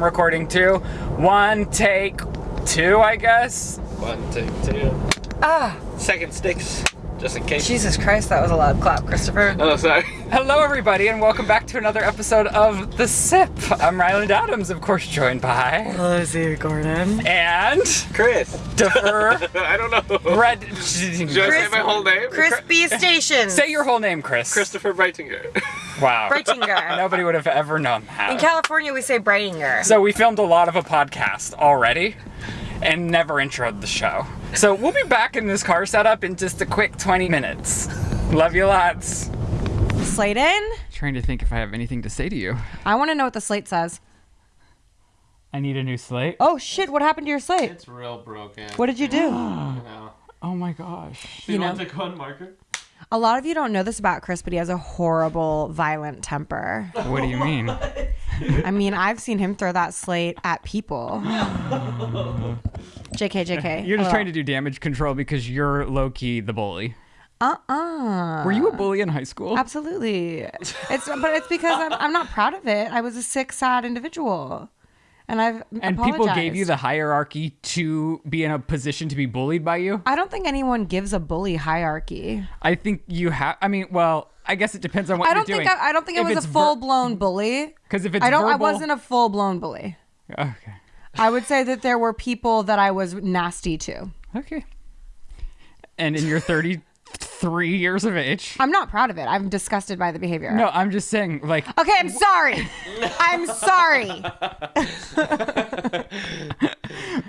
I'm recording too. One take two, I guess. One, two, two. Ah, Second sticks, just in case. Jesus Christ, that was a loud clap, Christopher. Oh, sorry. Hello, everybody, and welcome back to another episode of The Sip. I'm Ryland Adams, of course, joined by. Lizzie Gordon. And. Chris. Defer. I don't know. Red. Should I say my whole name? Crispy Station. Say your whole name, Chris. Christopher Breitinger. Wow. Brightinger. Nobody would have ever known that. In. California, we say Brightinger. So we filmed a lot of a podcast already and never introed the show. So we'll be back in this car setup in just a quick 20 minutes. Love you lots. Slate in? Trying to think if I have anything to say to you. I want to know what the slate says. I need a new slate. Oh shit, what happened to your slate? It's real broken. What did you do? You know. Oh my gosh. Do you, You want know. to go on marker? A lot of you don't know this about Chris, but he has a horrible, violent temper. What do you mean? I mean, I've seen him throw that slate at people. JK, JK. You're just trying to do damage control because you're low key the bully. Uh-uh. Were you a bully in high school? Absolutely. It's but it's because I'm, I'm not proud of it. I was a sick, sad individual, and I've And people gave you the hierarchy to be in a position to be bullied by you? I don't think anyone gives a bully hierarchy. I think you have. I mean, well, I guess it depends on what I don't you're think doing. I, I don't think I If was a full blown bully. Because if it's I don't I wasn't a full blown bully. Okay. I would say that there were people that I was nasty to. Okay. And in your 33 years of age. I'm not proud of it. I'm disgusted by the behavior. No, I'm just saying, like, Okay, I'm sorry. I'm sorry.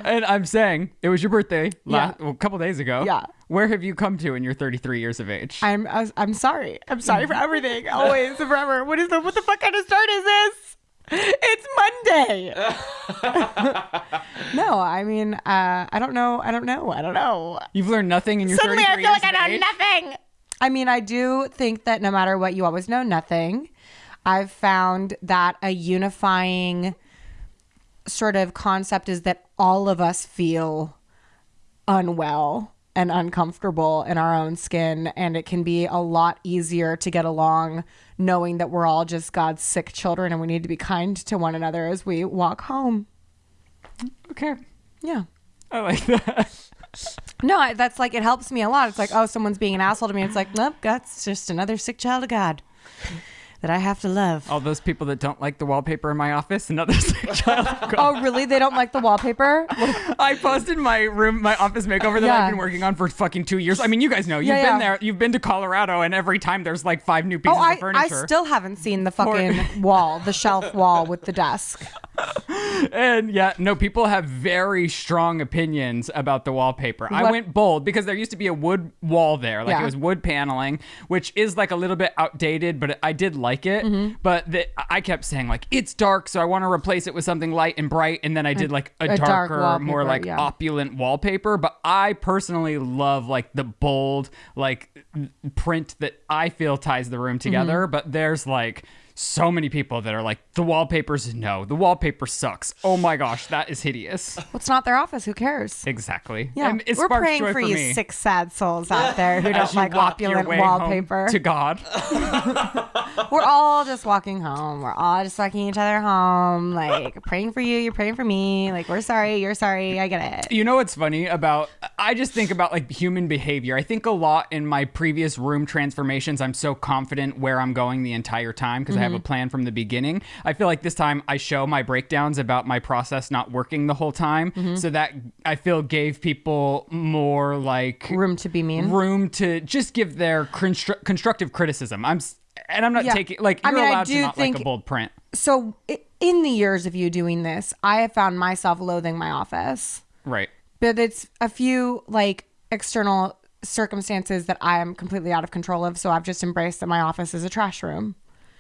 and I'm saying it was your birthday la- Yeah. well, a couple days ago. Yeah. Where have you come to in your 33 years of age? I'm I'm sorry. I'm sorry for everything. Always forever. What is the what the fuck kind of start is this? It's Monday. no, I mean, uh, I don't know. I don't know. I don't know. You've learned nothing in your Suddenly, I 33 feel like I know age? nothing. I mean, I do think that no matter what, you always know nothing. I've found that a unifying sort of concept is that all of us feel unwell and uncomfortable in our own skin and it can be a lot easier to get along knowing that we're all just God's sick children and we need to be kind to one another as we walk home. Okay. Yeah. I like that. No, I- that's like it helps me a lot. It's like, oh, someone's being an asshole to me. It's like, nope, that's just another sick child of God that I have to love. All those people that don't like the wallpaper in my office, another child. Oh, really? They don't like the wallpaper? I posted my room, my office makeover that Yeah. I've been working on for fucking two years. I mean, you guys know. You've Yeah, been yeah. there. You've been to Colorado, and every time there's like five new pieces Oh, I, of furniture. I still haven't seen the fucking wall, the shelf wall with the desk. And yeah, no, people have very strong opinions about the wallpaper. I went bold because there used to be a wood wall there, like it was wood paneling, which is like a little bit outdated, but I did like it. Mm-hmm. But the, I kept saying like it's dark, so I want to replace it with something light and bright, and then I did like a, a dark darker, more like yeah. opulent wallpaper. But I personally love like the bold like print that I feel ties the room together. Mm-hmm. But there's like so many people that are like the wallpaper's no the wallpaper sucks oh my gosh that is hideous Well, it's not their office. Who cares? exactly Yeah, and it we're praying joy for, for you me sick, sad souls out there who don't like opulent wallpaper. to god We're all just walking home. We're all just walking each other home, like praying for you. You're praying for me. Like we're sorry. You're sorry. I get it. You know what's funny about I just think about like human behavior. I think a lot in my previous room transformations I'm so confident where I'm going the entire time because I have a mm. plan from the beginning. I feel like this time I show my breakdowns about my process not working the whole time mm-hmm. so that I feel gave people more like Room to be mean. room to just give their constru- constructive criticism. I'm and I'm not Yeah. taking like you're mean, allowed to not like a bold print. So in the years of you doing this, I have found myself loathing my office. Right. but it's a few like external circumstances that I am completely out of control of. So I've just embraced that my office is a trash room.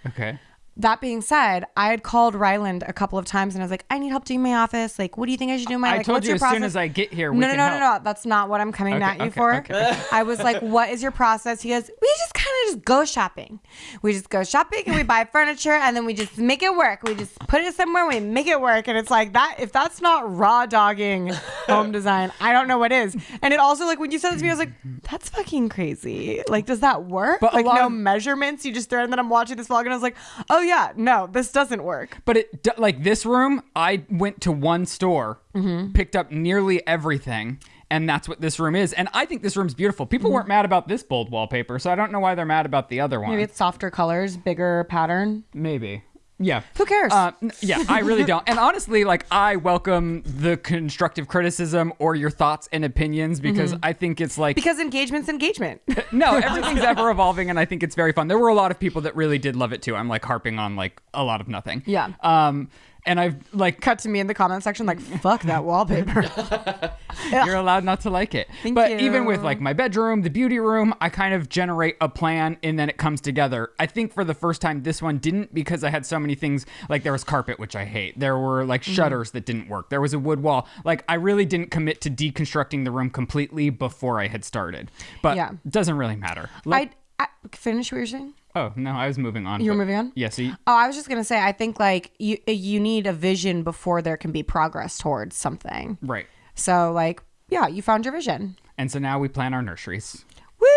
Okay. That being said, I had called Ryland a couple of times and I was like, I need help doing my office. Like, what do you think I should do my I like, told what's you your as process? soon as I get here, no, we no, can no, no, no. That's not what I'm coming Okay, at you okay, for. okay. I was like, what is your process? He goes, we just kind of just go shopping. We just go shopping and we buy furniture and then we just make it work. We just put it somewhere, we make it work. And it's like that, if that's not raw dogging home design, I don't know what is. And it also, like, when you said this to me, I was like, that's fucking crazy. Like, does that work? But like, no measurements. You just throw, it. and then I'm watching this vlog and I was like, oh, yeah, yeah, no, this doesn't work. But it like this room, I went to one store, Mm-hmm. picked up nearly everything, and that's what this room is. And I think this room's beautiful. People weren't mad about this bold wallpaper, so I don't know why they're mad about the other one. Maybe it's softer colors, bigger pattern. Maybe. Yeah. Who cares? Uh, yeah, I really don't. And honestly, like I welcome the constructive criticism or your thoughts and opinions because I think it's like because engagement's engagement. no, everything's ever evolving, and I think it's very fun. There were a lot of people that really did love it too. I'm like harping on like a lot of nothing. Yeah. Um, and I've like Cut to me in the comment section like, fuck that wallpaper. you're allowed not to like it. Thank but you. even with like my bedroom, the beauty room, I kind of generate a plan and then it comes together. I think for the first time this one didn't because I had so many things like there was carpet which I hate. There were like Mm-hmm. shutters that didn't work. There was a wood wall. Like I really didn't commit to deconstructing the room completely before I had started. But Yeah. it doesn't really matter. Like, I, I finish what you're saying. Oh, no, I was moving on. You were moving on? Yeah, so Oh, I was just gonna say, I think like you you need a vision before there can be progress towards something. right. So like, yeah, you found your vision. And so now we plan our nurseries. Woo!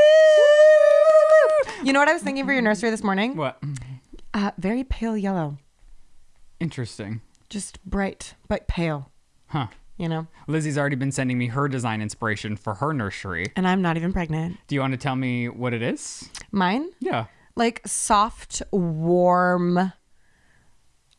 You know what I was thinking for your nursery this morning? What? Uh, very pale yellow, Interesting. just bright but pale. Huh. You know, Lizzie's already been sending me her design inspiration for her nursery. and I'm not even pregnant. Do you want to tell me what it is? Mine, Yeah. Like soft, warm,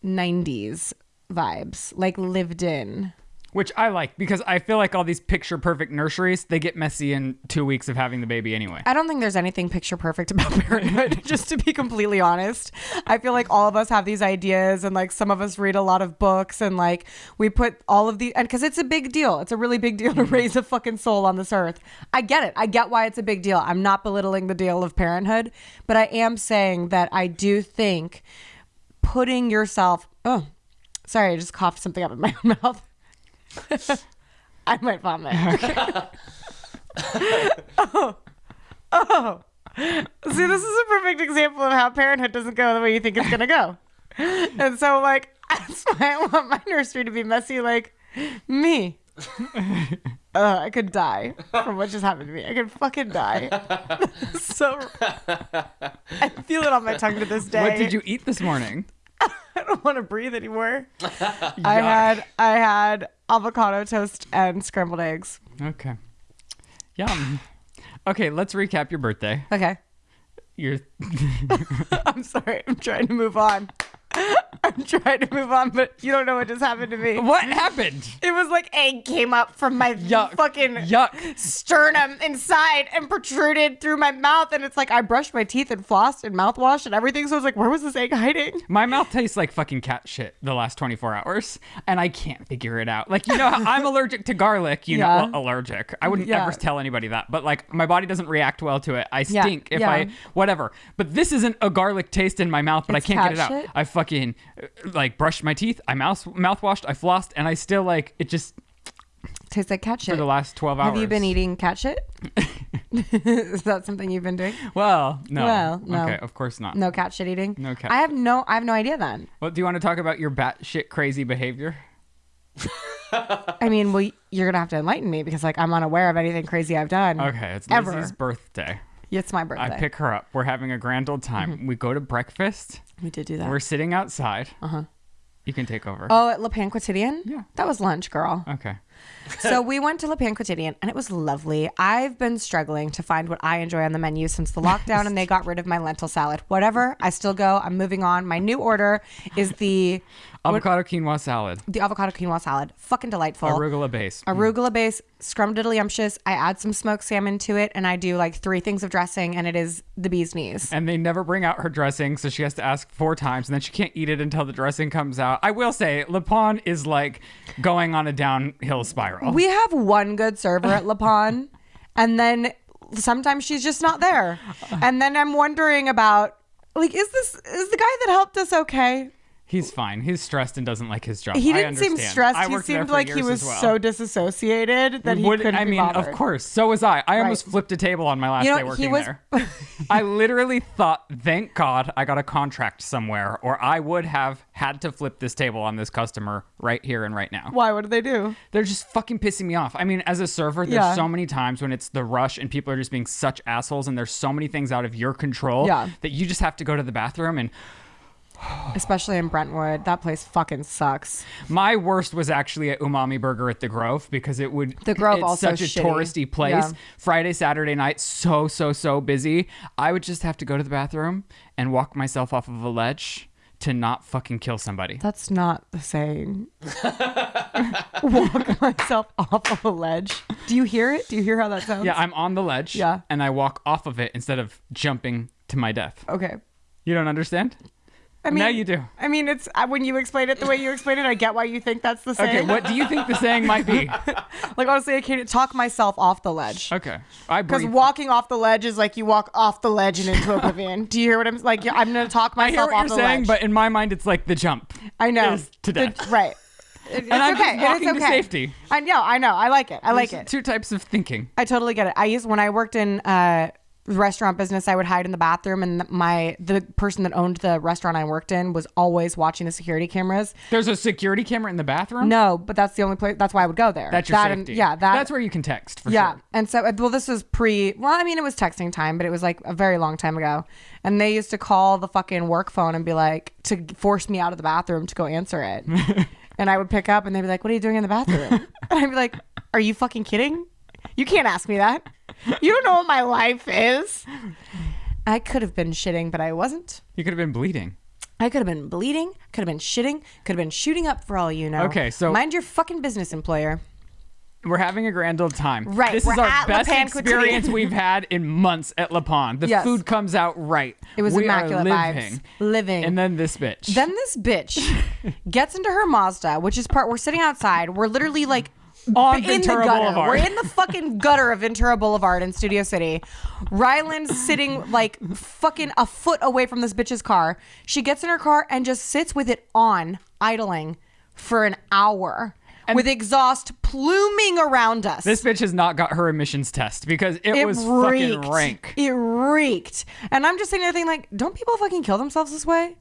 '90s vibes, like lived in. Which I like because I feel like all these picture perfect nurseries, they get messy in two weeks of having the baby anyway. I don't think there's anything picture perfect about parenthood, just to be completely honest. I feel like all of us have these ideas, and like some of us read a lot of books, and like we put all of the, and because it's a big deal. It's a really big deal to mm-hmm. raise a fucking soul on this earth. I get it. I get why it's a big deal. I'm not belittling the deal of parenthood, but I am saying that I do think putting yourself, oh, sorry, I just coughed something up in my own mouth. I might vomit. Oh. Oh. See, this is a perfect example of how parenthood doesn't go the way you think it's gonna go. And so, like, that's why I want my nursery to be messy, like me. Uh, I could die from what just happened to me. I could fucking die. so I feel it on my tongue to this day. What did you eat this morning? I don't want to breathe anymore. I had I had avocado toast and scrambled eggs. Okay. Yum. Okay, let's recap your birthday. Okay. Your I'm sorry. I'm trying to move on. I'm trying to move on, but you don't know what just happened to me. what happened? It was like egg came up from my Yuck. fucking Yuck. sternum inside and protruded through my mouth. And it's like I brushed my teeth and flossed and mouthwash and everything. So I was like, where was this egg hiding? My mouth tastes like fucking cat shit the last 24 hours, and I can't figure it out. Like, you know, I'm allergic to garlic, you Yeah. know, well, allergic. I wouldn't Yeah. ever tell anybody that, but like, my body doesn't react well to it. I Yeah, stink if yeah. I, whatever. But this isn't a garlic taste in my mouth, but It's I can't get it out. shit? I fucking, like, brushed my teeth, I mouth mouthwashed, I flossed, and I still, like, it just, Tastes like cat shit. for the last 12 hours. Have you been eating cat shit? Is that something you've been doing? Well, no. Well, no. Okay, of course not. No cat shit eating. No cat I have no. I have no idea then. Well, do you want to talk about your bat shit crazy behavior? I mean, well, you're gonna have to enlighten me because like I'm unaware of anything crazy I've done. Okay, it's Ever. Lizzie's birthday. It's my birthday. I pick her up. We're having a grand old time. Mm-hmm. We go to breakfast. We did do that. We're sitting outside. Uh huh. You can take over. Oh, at Le Pain Quotidien? Yeah. That was lunch, girl. Okay. so we went to Le Pain Quotidien and it was lovely. I've been struggling to find what I enjoy on the menu since the lockdown and they got rid of my lentil salad. Whatever, I still go. I'm moving on. My new order is the Avocado quinoa salad. the avocado quinoa salad. Fucking delightful. Arugula base. Arugula base, scrumdiddlyumptious. I add some smoked salmon to it and I do like three things of dressing and it is the bee's knees. and they never bring out her dressing, so she has to ask four times, and then she can't eat it until the dressing comes out. I will say, Le Pon is like going on a downhill spiral. We have one good server at La Pan, and then sometimes she's just not there. And then I'm wondering about like, is this is the guy that helped us okay? He's fine. He's stressed and doesn't like his job. He didn't seem stressed. I he seemed like he was well. so disassociated that he Would- couldn't I mean, of course. So was I. I almost flipped a table on my last You know, day he working was- there. I literally thought, thank God I got a contract somewhere, or I would have had to flip this table on this customer right here and right now. Why? What do they do? They're just fucking pissing me off. I mean, as a server, there's Yeah. so many times when it's the rush and people are just being such assholes, and there's so many things out of your control Yeah. that you just have to go to the bathroom and especially in Brentwood. That place fucking sucks. My worst was actually at Umami Burger at the Grove because it would The Grove it's also such a shitty. touristy place. Yeah. Friday, Saturday night, so so so busy. I would just have to go to the bathroom and walk myself off of a ledge to not fucking kill somebody. That's not the same. Walk myself off of a ledge. Do you hear it? Do you hear how that sounds? Yeah, I'm on the ledge. Yeah. and I walk off of it instead of jumping to my death. Okay. You don't understand? I mean, now you do. I mean, it's uh, when you explain it the way you explain it, I get why you think that's the same. Okay, what do you think the saying might be? Like honestly, I can't talk myself off the ledge. Okay, I Because walking off the ledge is like you walk off the ledge and into oblivion. Do you hear what I'm like? I'm gonna talk I hear myself what off you're the saying, ledge. but in my mind, it's like the jump. I know to The- right. It's And I'm okay. just walking it's to safety. I know. I know. I like it. I like it. Two types of thinking. I totally get it. I used when I worked in uh, restaurant business, I would hide in the bathroom, and my the person that owned the restaurant I worked in was always watching the security cameras. There's a security camera in the bathroom. No, but that's the only place. That's why I would go there. That's your that and- safety. yeah, that. That's where you can text for yeah, sure. and so uh, well, this was pre. Well, I mean, it was texting time, but it was like a very long time ago. And they used to call the fucking work phone and be like to force me out of the bathroom to go answer it. and I would pick up, and they'd be like, "What are you doing in the bathroom?" and I'd be like, "Are you fucking kidding? You can't ask me that. You don't know what my life is." I could have been shitting, but I wasn't. You could have been bleeding. I could have been bleeding, could have been shitting, could have been shooting up for all you know. Okay, so- mind your fucking business, employer. We're having a grand old time. Right, This is we're our at best experience we've had in months at La Pan. The Yes. food comes out right. It was we immaculate are vibes. living. Living. And then this bitch. Then this bitch gets into her Mazda, which is part. We're sitting outside. We're literally like On in the Ventura gutter. Boulevard. We're in the fucking gutter of Ventura Boulevard in Studio City. Ryland's sitting like fucking a foot away from this bitch's car. She gets in her car and just sits with it on, idling for an hour. with exhaust pluming around us. this bitch has not got her emissions test because it, it was reeked. fucking rank. It reeked. And I'm just sitting there thinking, like, don't people fucking kill themselves this way?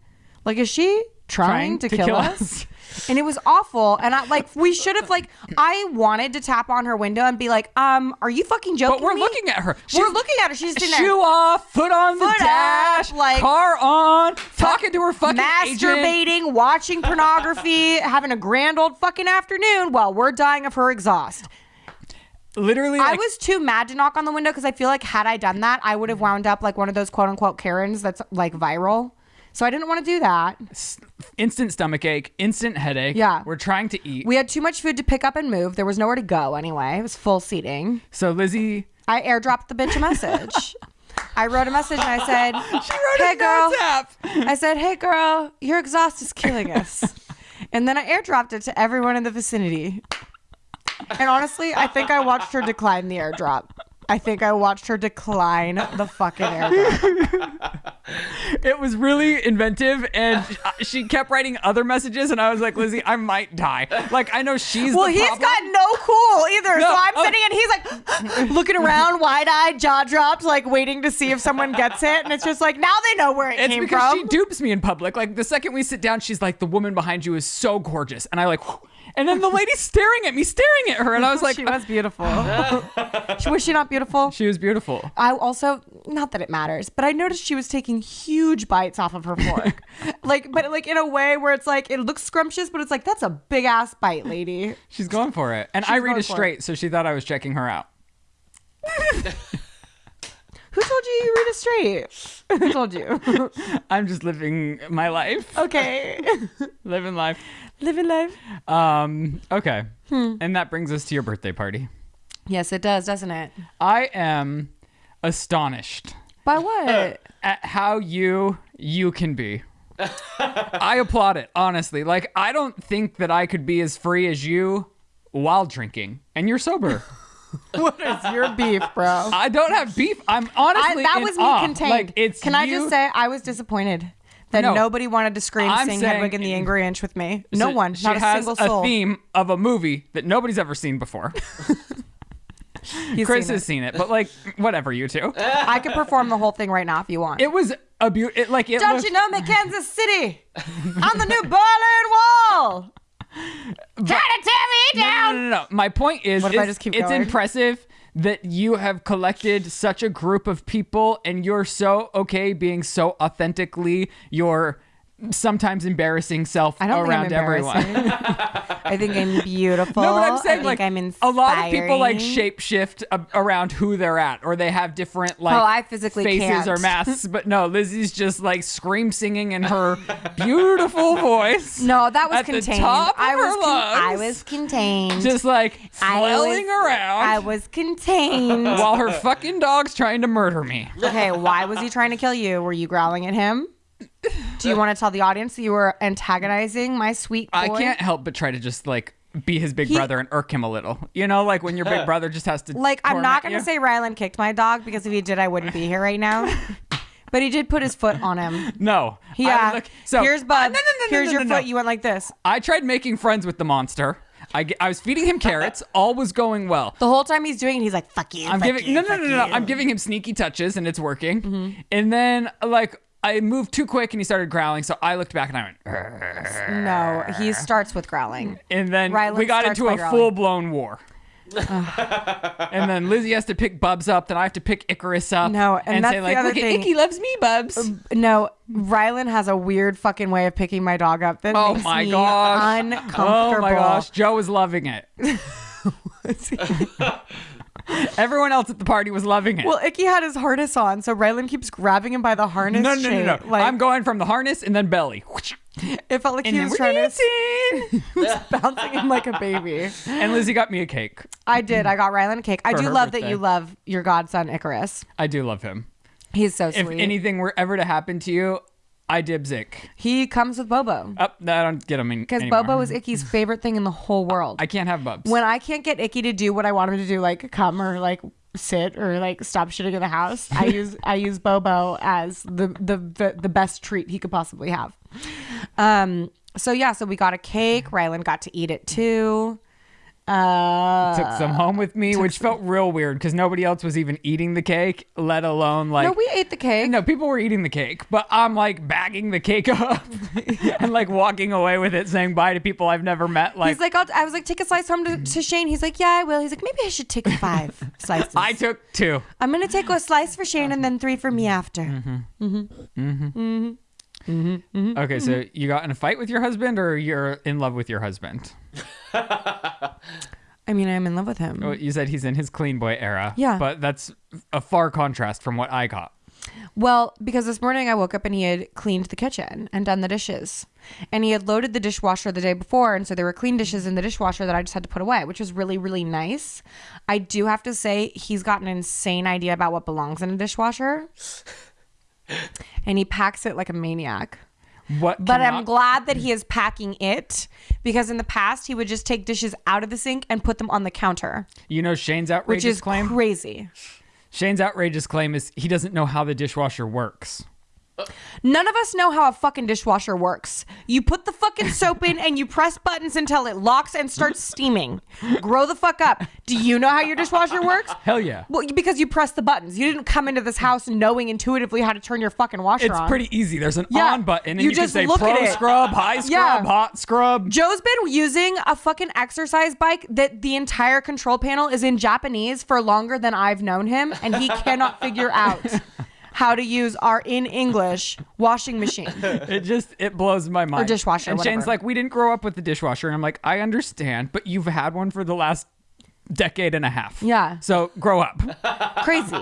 Like, is she trying, to, kill, us? and it was awful. And I like, we should have like, I wanted to tap on her window and be like, um, are you fucking joking? But we're me? looking at her. We're looking at her. She's sitting Shoe there. off, foot on Foot the dash, up, like- car on, talking to her fucking agent. masturbating, watching pornography, having a grand old fucking afternoon while we're dying of her exhaust. Literally, I like, was too mad to knock on the window because I feel like had I done that, I would have wound up like one of those quote unquote Karens that's like viral. So I didn't want to do that. instant stomach ache, instant headache. Yeah. we're trying to eat. We had too much food to pick up and move. There was nowhere to go anyway. It was full seating. so Lizzie, I airdropped the bitch a message. I wrote a message and I said, she wrote "Hey a girl." I said, "Hey girl, your exhaust is killing us." and then I airdropped it to everyone in the vicinity. And honestly, I think I watched her decline the airdrop. I think I watched her decline the fucking airdrop. It was really inventive, and she kept writing other messages, and I was like, Lizzie, I might die. Like I know she's Well, he's problem. got no cool either. No, so I'm oh. sitting and he's like looking around, wide eyed, jaw dropped, like waiting to see if someone gets it. And it's just like, now they know where it It's came because from. she dupes me in public. Like the second we sit down, she's like, "The woman behind you is so gorgeous," and I like, and then the lady's staring at me, staring at her, and I was like, she was beautiful. Was she not beautiful? she was beautiful. I also, not that it matters, but I noticed she was taking huge bites off of her fork. like, but like in a way where it's like, it looks scrumptious, but it's like, that's a big ass bite, lady. She's going for it, and I read it for it. straight, so she thought I was checking her out. Who told you you read it straight? Who told you? I'm just living my life, okay. living life. Living life. Um, okay, Hmm. and that brings us to your birthday party. Yes, it does, doesn't it? I am astonished By what? at how you you can be. I applaud it, honestly. Like I don't think that I could be as free as you while drinking, and you're sober. what is your beef, bro? I don't have beef. I'm I, honestly that was me awe. contained. Like it's Can I you- just say I was disappointed that No. nobody wanted to scream I'm sing saying- Hedwig and the Angry Inch with me. No so one, She not a has single soul. a theme of a movie that nobody's ever seen before. Chris seen has seen it, but like whatever, you two. I could perform the whole thing right now if you want. It was a beautiful. Like it Don't looked- you know me, Kansas City? I'm the new Berlin Wall. Try to tear me down. no, no, no. My point is, What if I it's, just keep it's going? impressive that you have collected such a group of people, and you're so okay being so authentically your sometimes embarrassing self I don't around think I'm everyone. I think I'm beautiful. No, but I'm saying think like I'm inspiring. a lot of people like shapeshift a- around who they're at, or they have different like Oh, I physically faces can't. or masks. But no, Lizzie's just like scream singing in her beautiful voice. No, that was at contained. The top of I was her con- lungs, I was contained. just like I was- around I was contained. while her fucking dog's trying to murder me. okay, why was he trying to kill you? Were you growling at him? Do you want to tell the audience that you were antagonizing my sweet boy? I can't help but try to just like be his big He- brother and irk him a little. You know, like when your big brother just has to Like, I'm not going to you. say Ryland kicked my dog because if he did, I wouldn't be here right now. but he did put his foot on him. no. I Yeah. look- so Here's Bud. No, no, no, no, Here's no, your no, no. foot. You went like this. I tried making friends with the monster. I, I was feeding him carrots. All was going well. The whole time he's doing it, he's like, fuck you. I'm fuck giving you, no no fuck no no. no. you. I'm giving him sneaky touches and it's working. Mm-hmm. And then like I moved too quick and he started growling. So I looked back and I went. "Urgh." No, he starts with growling. And then Ryland we got into a full blown war. and then Lizzie has to pick Bubs up. Then I have to pick Icarus up. No, and that's say the like, other look thing. Icky loves me, Bubs. Um, no, Ryland has a weird fucking way of picking my dog up that Oh makes my me gosh. uncomfortable. Oh my gosh, Joe is loving it. Everyone else at the party was loving it. Well, Icky had his harness on, so Ryland keeps grabbing him by the harness. no, no, no, no. shape. Like, I'm going from the harness and then belly. It felt like And he was trying to dancing. bouncing him like a baby. and Lizzie got me a cake. I did. I got Ryland a cake. I For do her love that birthday. you love your godson Icarus. I do love him. He's so sweet. If anything were ever to happen to you, I dibs Ick. he comes with Bobo Up, I don't get him in because. Bobo is Icky's favorite thing in the whole world. I can't have Bubs. when I can't get Icky to do what I want him to do, like come or like sit or like stop shitting in the house, I use I use Bobo as the, the the the best treat he could possibly have. Um. So yeah. So we got a cake. Ryland got to eat it too. Uh. took some home with me, which felt real weird because nobody else was even eating the cake, let alone like. no, we ate the cake. No, people were eating the cake, but I'm like bagging the cake up and like walking away with it, saying bye to people I've never met. Like, He's like, I'll, I was like, take a slice home to, to Shane. He's like, yeah, I will. He's like, maybe I should take five slices. I took two. I'm gonna take a slice for Shane and then three for me after. Mm-hmm. Mm-hmm, mm-hmm, okay, so mm-hmm. you got in a fight with your husband, or you're in love with your husband? I mean, I'm in love with him. Well, you said he's in his clean boy era. Yeah. but that's a far contrast from what I got. Well, because this morning I woke up and he had cleaned the kitchen and done the dishes. And he had loaded the dishwasher the day before. And so there were clean dishes in the dishwasher that I just had to put away, which was really, really nice. I do have to say, he's got an insane idea about what belongs in a dishwasher. and he packs it like a maniac. What? But I'm glad that he is packing it because in the past he would just take dishes out of the sink and put them on the counter, You know Shane's which outrageous is claim. crazy. Shane's outrageous claim is he doesn't know how the dishwasher works. None of us know how a fucking dishwasher works. You put the fucking soap in and you press buttons until it locks and starts steaming. Grow the fuck up. Do you know how your dishwasher works? Hell yeah. Well, because you press the buttons. You didn't come into this house knowing intuitively how to turn your fucking washer It's on. pretty easy. There's an Yeah. on button, and You you, just say look pro at it. scrub, high scrub, Yeah. hot scrub. Joe's been using a fucking exercise bike that the entire control panel is in Japanese for longer than I've known him, and he cannot figure out how to use our in English washing machine. It just it blows my mind. or dishwasher, And Shane's like, we didn't grow up with the dishwasher, and I'm like, I understand, but you've had one for the last decade and a half. Yeah. So grow up. crazy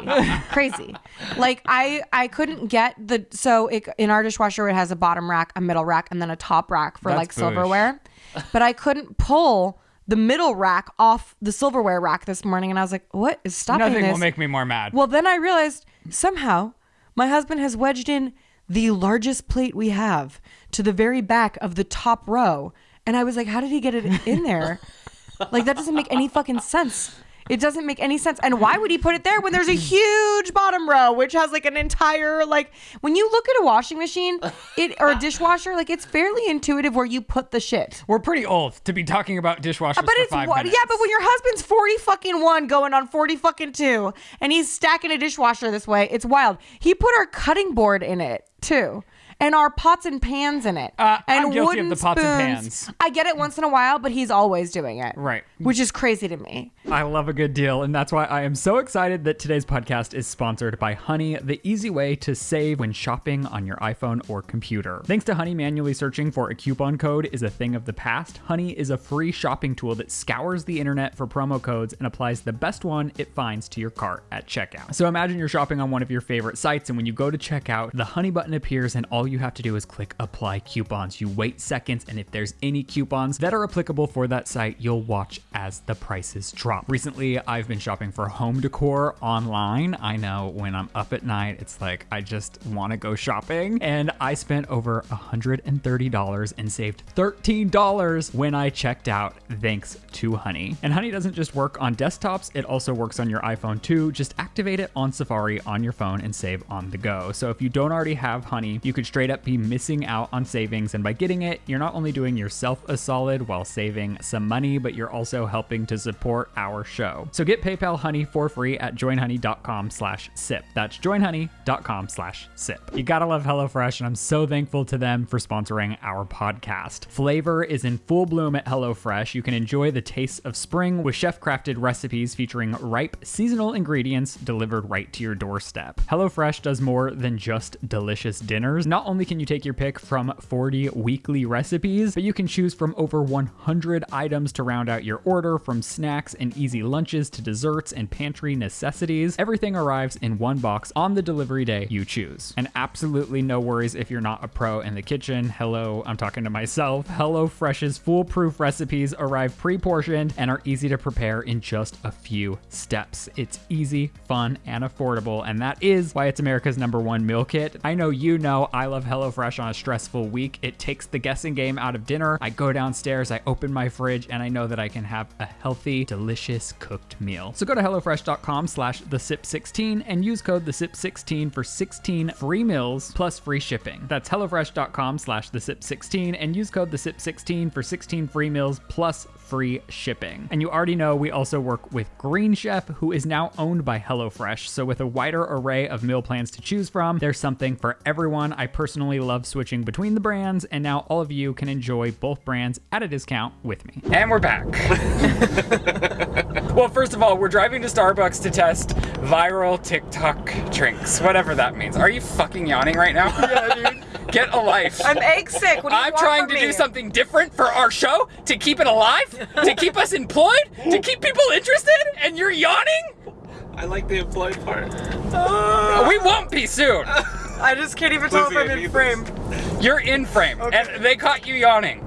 crazy like i i couldn't get the so it, in our dishwasher it has a bottom rack a middle rack and then a top rack for That's like silverware but i couldn't pull the middle rack off the silverware rack this morning and i was like what is stopping Nothing this will make me more mad. well then i realized somehow my husband has wedged in the largest plate we have to the very back of the top row and i was like how did he get it in there like that doesn't make any fucking sense. It doesn't make any sense. And why would he put it there when there's a huge bottom row which has like an entire like when you look at a washing machine, it or a dishwasher, like it's fairly intuitive where you put the shit. We're pretty old to be talking about dishwashers But it's five wa- minutes. yeah, but when your husband's 40 fucking 1 going on 40 fucking 2 and he's stacking a dishwasher this way, it's wild. He put our cutting board in it too. And our pots and pans in it. Uh, and I'm guilty of the pots and spoons. pans. I get it once in a while, but he's always doing it. Right. Which is crazy to me. I love a good deal, and that's why I am so excited that today's podcast is sponsored by Honey, the easy way to save when shopping on your iPhone or computer. Thanks to Honey, manually searching for a coupon code is a thing of the past. Honey is a free shopping tool that scours the internet for promo codes and applies the best one it finds to your cart at checkout. So imagine you're shopping on one of your favorite sites, and when you go to checkout, the Honey button appears, and all you have to do is click apply coupons. You wait seconds, and if there's any coupons that are applicable for that site, you'll watch as the prices drop. Recently, I've been shopping for home decor online. I know when I'm up at night, it's like I just want to go shopping, and I spent over $130 and saved $13 when I checked out thanks to Honey. And Honey doesn't just work on desktops, it also works on your iPhone too. Just activate it on Safari on your phone and save on the go. So if you don't already have Honey, you could straight up be missing out on savings. And by getting it, you're not only doing yourself a solid while saving some money, but you're also helping to support our show. So get PayPal Honey for free at joinhoney.com slash sip. That's joinhoney.com slash sip. You gotta love HelloFresh, and I'm so thankful to them for sponsoring our podcast. Flavor is in full bloom at HelloFresh. You can enjoy the taste of spring with chef crafted recipes featuring ripe seasonal ingredients delivered right to your doorstep. HelloFresh does more than just delicious dinners. Not only can you take your pick from 40 weekly recipes, but you can choose from over 100 items to round out your order from snacks and easy lunches to desserts and pantry necessities. Everything arrives in one box on the delivery day you choose. And absolutely no worries if you're not a pro in the kitchen. Hello, I'm talking to myself. HelloFresh's foolproof recipes arrive pre portioned and are easy to prepare in just a few steps. It's easy, fun, and affordable, and that is why it's America's number one meal kit. I know you know I love HelloFresh on a stressful week. It takes the guessing game out of dinner. I go downstairs, I open my fridge, and I know that I can have a healthy, delicious cooked meal. So go to HelloFresh.com slash the SIP16 and use code the SIP16 for 16 free meals plus free shipping. That's HelloFresh.com slash the SIP16 and use code the SIP16 for 16 free meals plus free shipping. And you already know we also work with Green Chef, who is now owned by HelloFresh. So with a wider array of meal plans to choose from, there's something for everyone. I personally love switching between the brands, and now all of you can enjoy both brands at a discount with me. And we're back. well, first of all, we're driving to Starbucks to test viral TikTok drinks, whatever that means. Are you fucking yawning right now? Yeah, dude. Get a life. I'm egg sick. What do you I'm want trying from to me? do something different for our show to keep it alive, to keep us employed, to keep people interested, and you're yawning? I like the employed part. Uh, we won't be soon. I just can't even tell if I'm in frame. You're in frame, and they caught you yawning.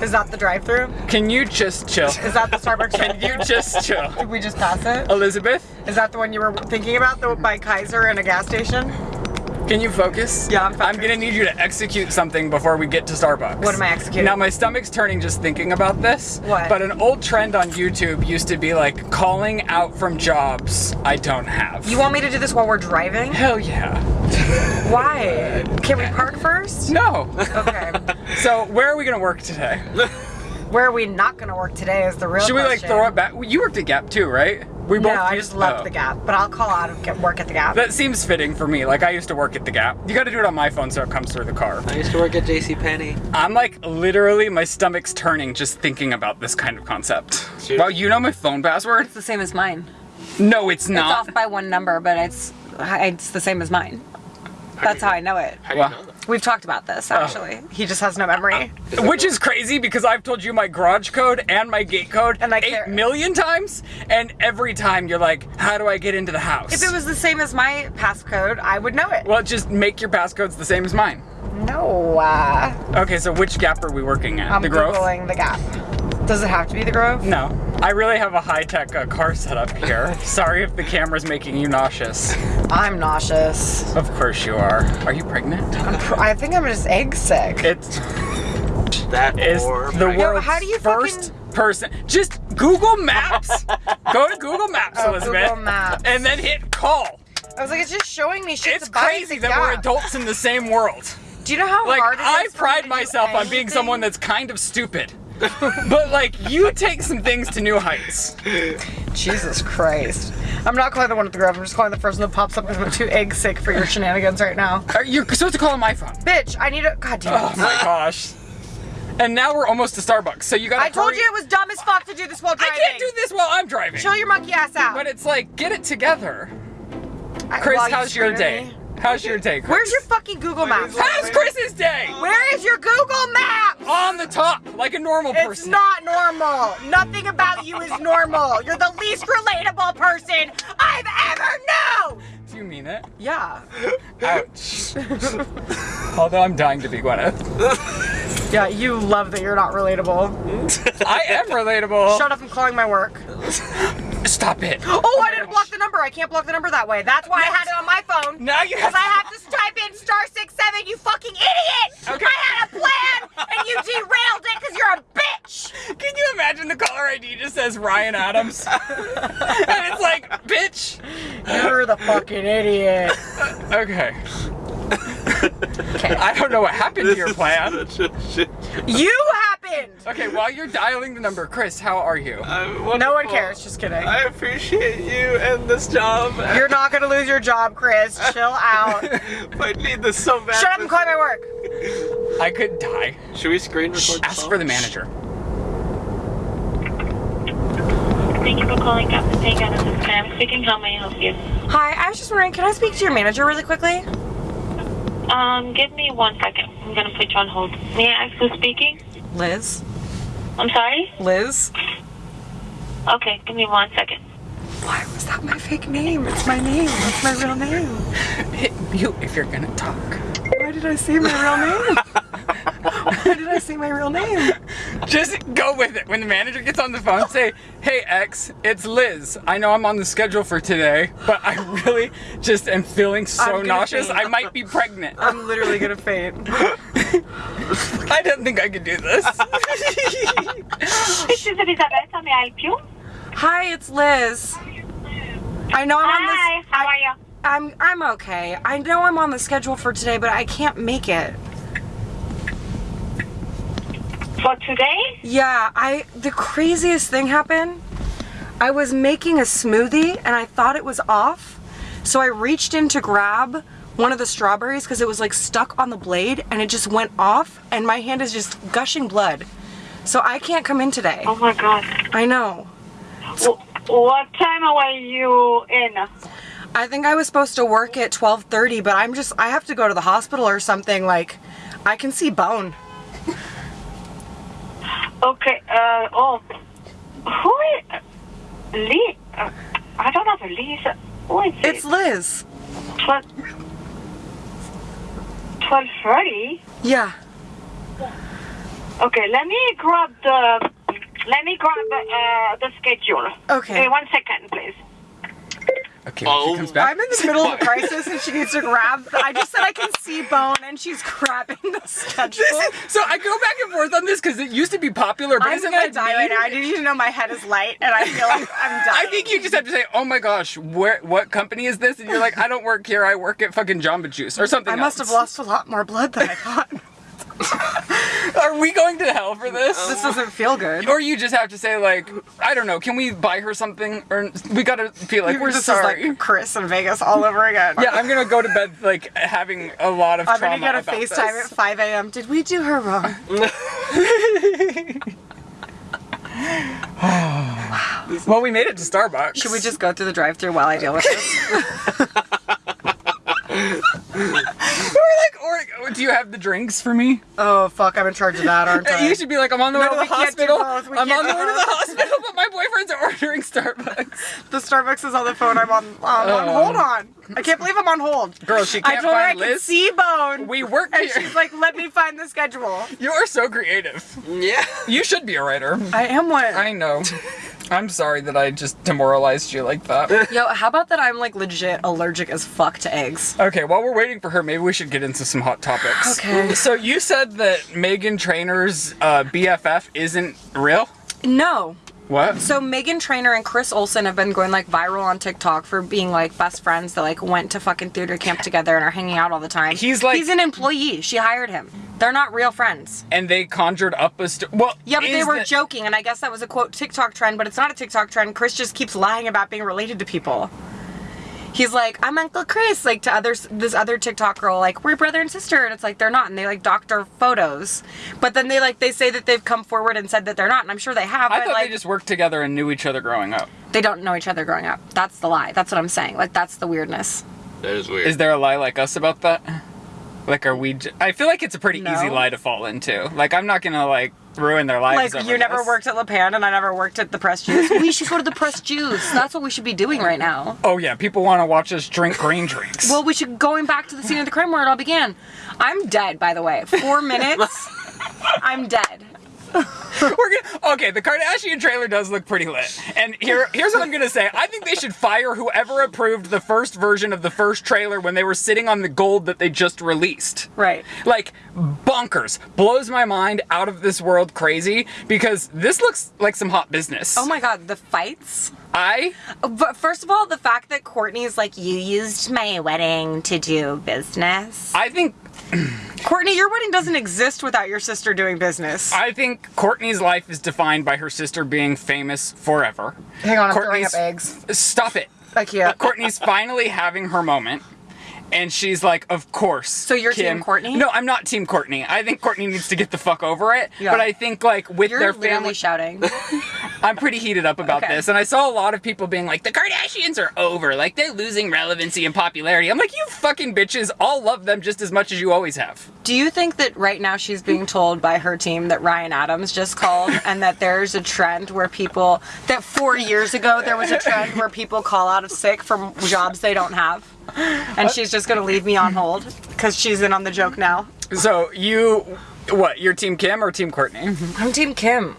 Is that the drive-through? Can you just chill? Is that the Starbucks Can you just chill? Did we just pass it? Elizabeth, Is that the one you were thinking about, the by Kaiser in a gas station? Can you focus? Yeah, I'm I'm gonna need you to execute something before we get to Starbucks. What am I executing? Now my stomach's turning just thinking about this. What? But an old trend on YouTube used to be like calling out from jobs I don't have. You want me to do this while we're driving? Hell yeah. Why? Can we park first? No. Okay. so where are we gonna work today? Where are we not gonna work today is the real Should we like throw it back? You worked at Gap too, right? We No, I just left oh. the Gap, but I'll call out and get work at the Gap. That seems fitting for me. Like I used to work at the Gap. You got to do it on my phone so it comes through the car. I used to work at JC Penney. I'm like literally my stomach's turning just thinking about this kind of concept. Seriously? Well, you know my phone password? it's the same as mine. No, it's not. It's off by one number, but it's it's the same as mine. That's how I know it. How do you Well- know that? We've talked about this actually. He just has no memory. Is Which is crazy because I've told you my garage code and my gate code And, like, eight million times, and every time you're like, "How do I get into the house?" If it was the same as my passcode, I would know it. well, just make your passcodes the same as mine. No. Uh, Okay, so which Gap are we working at? I'm the Grove. googling the Gap. Does it have to be the Grove? No, I really have a high-tech uh, car setup here. Sorry if the camera's making you nauseous. I'm nauseous. Of course you are. Are you pregnant? Pr- I think I'm just egg sick. It's That is the right. world's how do you first person. Just Google Maps. Go to Google Maps, Oh, Elizabeth, Google Maps. and then hit call. I was like, it's just showing me shit It's to buy at crazy the that we're adults in the same world. Do you know how Like hard it is I for me pride myself on being someone that's kind of stupid. but like you take some things to new heights. Jesus Christ. I'm not calling the one at the grove. I'm just calling the first one that pops up because I'm too egg sick for your shenanigans right now. Are- You're supposed to call on my phone. Bitch, I need a. God damn Oh my gosh. And now we're almost to Starbucks, so you gotta. I told hurry- you it was dumb as fuck to do this while driving. I can't do this while I'm driving. Chill your monkey ass out. But it's like, get it together. I- Chris, how's your day? me. How's your day, Chris? Where's your fucking Google Maps? How's Chris's day? Where is your Google Maps? On the top, like a normal It's person. It's not normal. Nothing about you is normal. You're the least relatable person I've ever known. Do you mean it? Yeah. Ouch. Although I'm dying to be Gwyneth. Yeah, you love that you're not relatable. I am relatable. Shut up, I'm calling my work. Stop it. Oh, I didn't block the number. I can't block the number that way. That's why I had it on my phone. Now you have Because I have to type in star six seven. You fucking idiot! Okay. I had a plan, and you derailed it because you're a bitch. Can you imagine the caller ID just says Ryan Adams? and it's like, bitch. You're the fucking idiot. Okay. I don't know what happened to your plan. Such a shit. You happened. Okay, while you're dialing the number, Chris, how are you? I'm No one cares. Just kidding. I appreciate you and this job. You're not gonna lose your job, Chris. Chill out. I need this so bad. Shut up and call my work. I could die. Should we screen record? Ask for the manager. Thank you for calling Captain Pagan. This is Pam speaking. How may I help you? Hi, I was just wondering, can I speak to your manager really quickly? Um, give me one second. I'm gonna put you on hold. May I ask who's speaking? Liz. I'm sorry? Liz. Okay, give me one second. Why was that my fake name? It's my name. That's my real name. Hit mute if you're gonna talk. Why did I say my real name? Why did I say my real name? Just go with it. When the manager gets on the phone, say, Hey X, it's Liz. I know I'm on the schedule for today, but I really just am feeling so nauseous. faint. I might be pregnant. I'm literally gonna faint. I didn't think I could do this. This is Elizabeth. How may I help you? Hi, it's Liz. I know I'm on Hi, this. how are you? I'm I'm okay. I know I'm on the schedule for today, but I can't make it. For today? Yeah, I the craziest thing happened. I was making a smoothie and I thought it was off. So I reached in to grab one of the strawberries because it was like stuck on the blade and it just went off and my hand is just gushing blood. So I can't come in today. Oh my god. I know. W- what time were you in? I think I was supposed to work at 12:30, but I'm just I have to go to the hospital or something like I can see bone. Okay, uh, oh. Who is. Lee? Uh, I don't have a Lisa. Who is It's it? Liz. 12. 12.30? Yeah. Okay, let me grab the. Let me grab uh, the schedule. Okay. Uh, one second, please. Okay, when Oh. she comes back. I'm in the middle of a crisis and she needs to grab. I just said I can see bone and she's grabbing the schedule. so I go back and forth on this because it used to be popular, but I'm isn't gonna that die right now. I need you to know my head is light and I feel like I'm dying. I think you just have to say, "Oh my gosh, where? What company is this?" And you're like, "I don't work here. I work at fucking Jamba Juice or something." I must have lost a lot more blood than I thought. Are we going to hell for this? this doesn't feel good. Or you just have to say like, I don't know. Can we buy her something? Or we gotta feel like we're this sorry. is like Chris in Vegas all over again. yeah, I'm gonna go to bed like having a lot of I'm gonna get a FaceTime this. at 5 a.m. Did we do her wrong? Well, we made it to Starbucks. Should we just go through the drive-through while I deal with this? Or like, or do you have the drinks for me? oh fuck, I'm in charge of that, aren't I? You should be like, I'm on the way to the we can't do hospital. I'm on the way to the hospital, but my boyfriend's ordering Starbucks. The Starbucks is on the phone. I'm on um, on hold on. I can't believe I'm on hold. Girl, she can't told her I find could Liz. see bone. We work and here. she's like, "Let me find the schedule." You are so creative. Yeah. You should be a writer. I am one. I know. I'm sorry that I just demoralized you like that. Yo, how about that? I'm like legit allergic as fuck to eggs. Okay, while we're waiting for her, maybe we should get into some hot topics. Okay. So you said that Meghan Trainor's uh, BFF isn't real? No, What? So Meghan Trainor and Chris Olsen have been going like viral on TikTok for being like best friends that like went to fucking theater camp together and are hanging out all the time. He's, like- he's an employee. She hired him. They're not real friends. And they conjured up a st- well. Yeah, but they were joking, and I guess that was a quote TikTok trend, but it's not a TikTok trend. Chris just keeps lying about being related to people. He's like, I'm Uncle Chris, like to others, this other TikTok girl, like we're brother and sister, and it's like they're not, and they like doctor photos, but then they like they say that they've come forward and said that they're not, and I'm sure they have, I but thought like they just worked together and knew each other growing up. they don't know each other growing up. That's the lie. That's what I'm saying. Like that's the weirdness. That is weird. Is there a lie like us about that? Like, are we? J- I feel like it's a pretty No. easy lie to fall into. Like, I'm not gonna like ruin their lives. Like over you never worked at Le Pain, and I never worked at the Press Juice. we should go to the Press Juice. That's what we should be doing right now. Oh yeah, people want to watch us drink green drinks. Well, we should going back to the scene of the crime where it all began. I'm dead, by the way. Four minutes. I'm dead. We're gonna, okay, the Kardashian trailer does look pretty lit. And here, here's what I'm gonna say. I think they should fire whoever approved the first version of the first trailer when they were sitting on the gold that they just released. Right. Like bonkers, blows my mind, out of this world, crazy. Because this looks like some hot business. Oh my god, the fights. I But first of all, the fact that Kourtney's like, you used my wedding to do business. I think Kourtney, your wedding doesn't exist without your sister doing business. I think Kourtney's life is defined by her sister being famous forever. Hang on, I'm throwing Kourtney's- up eggs. Stop it. IKEA. Kourtney's finally having her moment. And she's like, of course. So you're Team Kourtney? No, I'm not Team Kourtney. I think Kourtney needs to get the fuck over it. Yeah. But I think like with You're their family, shouting. I'm pretty heated up about Okay. this. And I saw a lot of people being like, the Kardashians are over. Like they're losing relevancy and popularity. I'm like, you fucking bitches all love them just as much as you always have. Do you think that right now she's being told by her team that Ryan Adams just called and that there's a trend where people, that four years ago there was a trend where people call out of sick from jobs they don't have? And she's just gonna leave me on hold because she's in on the joke now. So you, what? You're Team Kim or Team Kourtney? I'm Team Kim.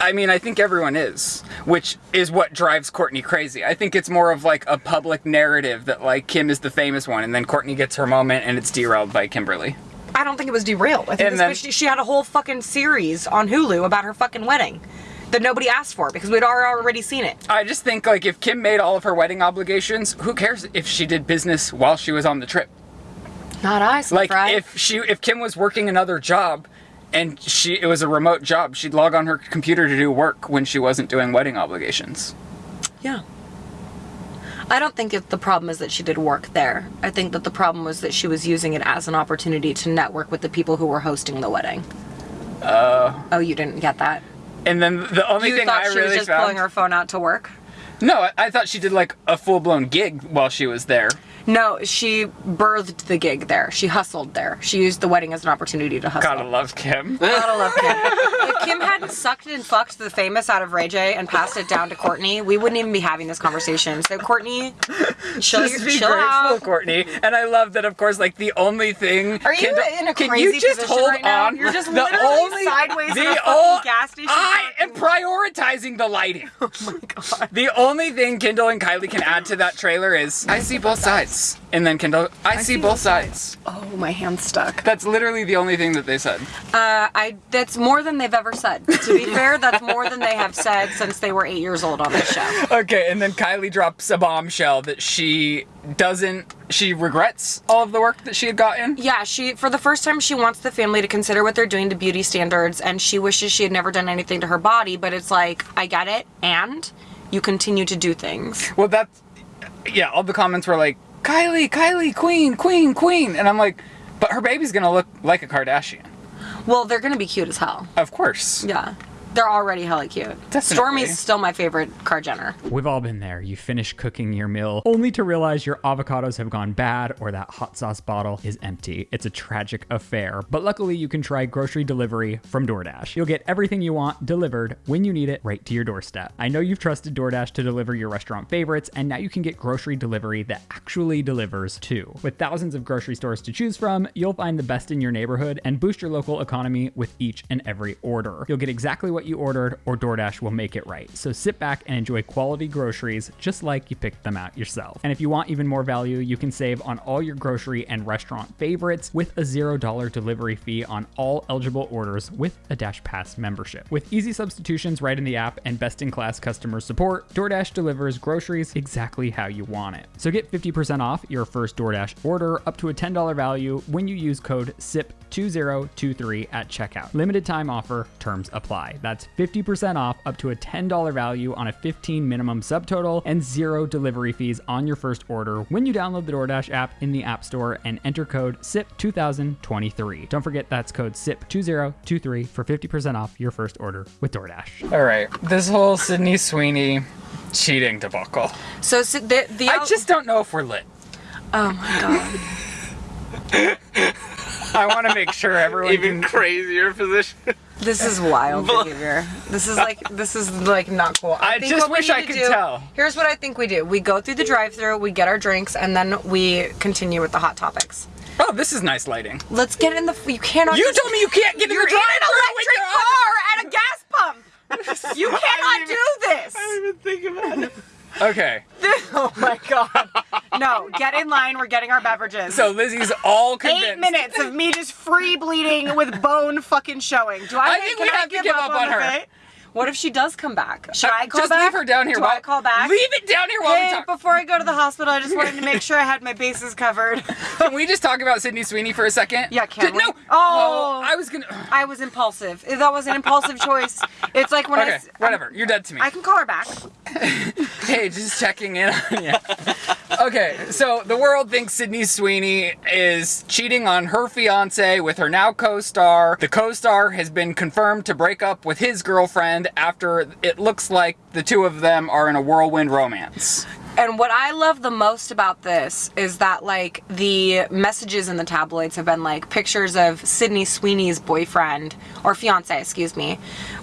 I mean, I think everyone is, which is what drives Kourtney crazy. I think it's more of like a public narrative that like Kim is the famous one, and then Kourtney gets her moment, and it's derailed by Kimberly. I don't think it was derailed. I think And this then- bitch, she had a whole fucking series on Hulu about her fucking wedding that nobody asked for because we'd already seen it. I just think like if Kim made all of her wedding obligations, who cares if she did business while she was on the trip? Not us, Like right? if she if Kim was working another job and she it was a remote job, she'd log on her computer to do work when she wasn't doing wedding obligations. Yeah. I don't think it, the problem is that she did work there. I think that the problem was that she was using it as an opportunity to network with the people who were hosting the wedding. Uh. oh, you didn't get that? And then the only You thing thought I she really was just found pulling her phone out to work? No, I, I thought she did like a full blown gig while she was there. No, she birthed the gig there. She hustled there. She used the wedding as an opportunity to hustle. Gotta love Kim. Gotta love Kim. if Kim hadn't sucked and fucked the famous out of Ray J and passed it down to Kourtney, we wouldn't even be having this conversation. So Kourtney, chill, Just be chill grateful, out. Kourtney. And I love that, of course, like the only thing. Are you Kendall- in a crazy can you just position hold right now? on? You're just the literally only, sideways the in a fucking ol- gas station I am prioritizing the lighting. Oh my god. The only thing Kendall and Kylie can add to that trailer is I see both sides. And then Kendall, I, see, both sides. Oh, my hand's stuck. That's literally the only thing that they said. Uh, I that's more than they've ever said. To be fair, that's more than they have said since they were eight years old on this show. Okay, and then Kylie drops a bombshell that she doesn't, she regrets all of the work that she had gotten. Yeah, she for the first time she wants the family to consider what they're doing to beauty standards, and she wishes she had never done anything to her body. But it's like I get it, and you continue to do things. Well, that's yeah. All the comments were like, "Kylie, Kylie, Queen, Queen, Queen," and I'm like, "But her baby's gonna look like a Kardashian, Well, they're gonna be cute as hell. of course." Yeah, they're already hella cute. Definitely. Stormi's still my favorite Kar-Jenner. We've all been there. You finish cooking your meal only to realize your avocados have gone bad or that hot sauce bottle is empty. It's a tragic affair, but luckily you can try grocery delivery from DoorDash. You'll get everything you want delivered when you need it right to your doorstep. I know you've trusted DoorDash to deliver your restaurant favorites, and now you can get grocery delivery that actually delivers too. With thousands of grocery stores to choose from, you'll find the best in your neighborhood and boost your local economy with each and every order. You'll get exactly what what you ordered, or DoorDash will make it right. So sit back and enjoy quality groceries just like you picked them out yourself. And if you want even more value, you can save on all your grocery and restaurant favorites with a $0 delivery fee on all eligible orders with a DashPass membership. With easy substitutions right in the app and best in class customer support, DoorDash delivers groceries exactly how you want it. So get 50% off your first DoorDash order up to a $10 value when you use code SIP2023 at checkout. Limited time offer, terms apply. That's 50% off up to a $10 value on a 15 minimum subtotal and zero delivery fees on your first order when you download the DoorDash app in the App Store and enter code SIP2023. Don't forget that's code SIP2023 for 50% off your first order with DoorDash. All right, this whole Sydney Sweeney cheating debacle. So, so the, the I just don't know if we're lit. oh my god. I want to make sure everyone Even can- crazier position. This is wild behavior. This is like this is like not cool. I think just we wish need I to could do- tell. Here's what I think we do: we go through the drive-through, we get our drinks, and then we continue with the hot topics. Oh, this is nice lighting. Let's get in the. You cannot. You just- told me you can't get in You're in an drive-thru with electric your car at a gas pump. You cannot do this. I didn't even think about it. Okay, Oh my god. No, get in line. We're getting our beverages. so Lizzie's all convinced. Eight minutes of me just free bleeding with bone fucking showing. Do I? I think we have to give up on the her. What if she does come back? Should I call Just back? Just leave her down here. Do while, I call back? Leave it down here while we Hey, talk. before I go to the hospital, I just wanted to make sure I had my bases covered. Can we just talk about Sydney Sweeney for a second? Yeah, can we? No. Oh! oh. I was gonna. I was impulsive. That was an impulsive choice. It's like when I. Okay, s- whatever. You're dead to me. I can call her back. Hey, just checking in on you. Okay, so the world thinks Sydney Sweeney is cheating on her fiance with her now co-star. The co-star has been confirmed to break up with his girlfriend after it looks like the two of them are in a whirlwind romance. And what I love the most about this is that like the messages in the tabloids have been like pictures of Sydney Sweeney's boyfriend or fiance, excuse me,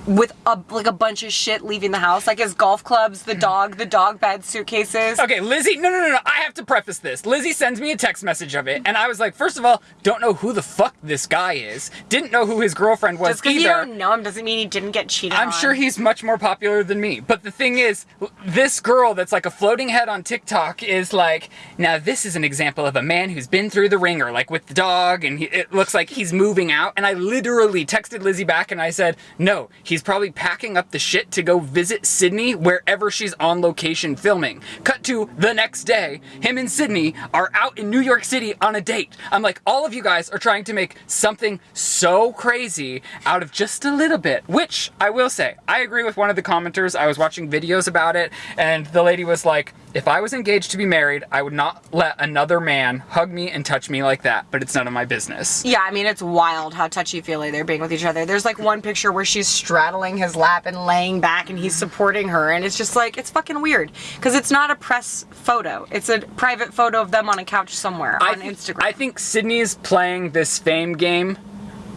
with a like a bunch of shit leaving the house, like his golf clubs, the dog, the dog bed, suitcases. Okay, Lizzie, no, no, no, no, I have to preface this. Lizzie sends me a text message of it, and I was like, first of all, don't know who the fuck this guy is. Didn't know who his girlfriend was Just because you don't know him doesn't mean he didn't get cheated on. I'm on. sure he's much more popular than me. But the thing is, this girl that's like a floating head on TikTok is like, now this is an example of a man who's been through the ringer, like with the dog, and he, it looks like he's moving out. And I literally texted Lizzie back and I said, no, he's probably packing up the shit to go visit Sydney wherever she's on location filming. Cut to the next day, him and Sydney are out in New York City on a date. I'm like, all of you guys are trying to make something so crazy out of just a little bit, which I will say, I agree with one of the commenters. I was watching videos about it, and the lady was like, if I was engaged to be married, I would not let another man hug me and touch me like that, but it's none of my business. Yeah, I mean, it's wild how touchy feely they're being with each other. There's like one picture where she's straddling his lap and laying back and he's supporting her. And it's just like, it's fucking weird. Because it's not a press photo, it's a private photo of them on a couch somewhere I on Instagram. I think Sydney is playing this fame game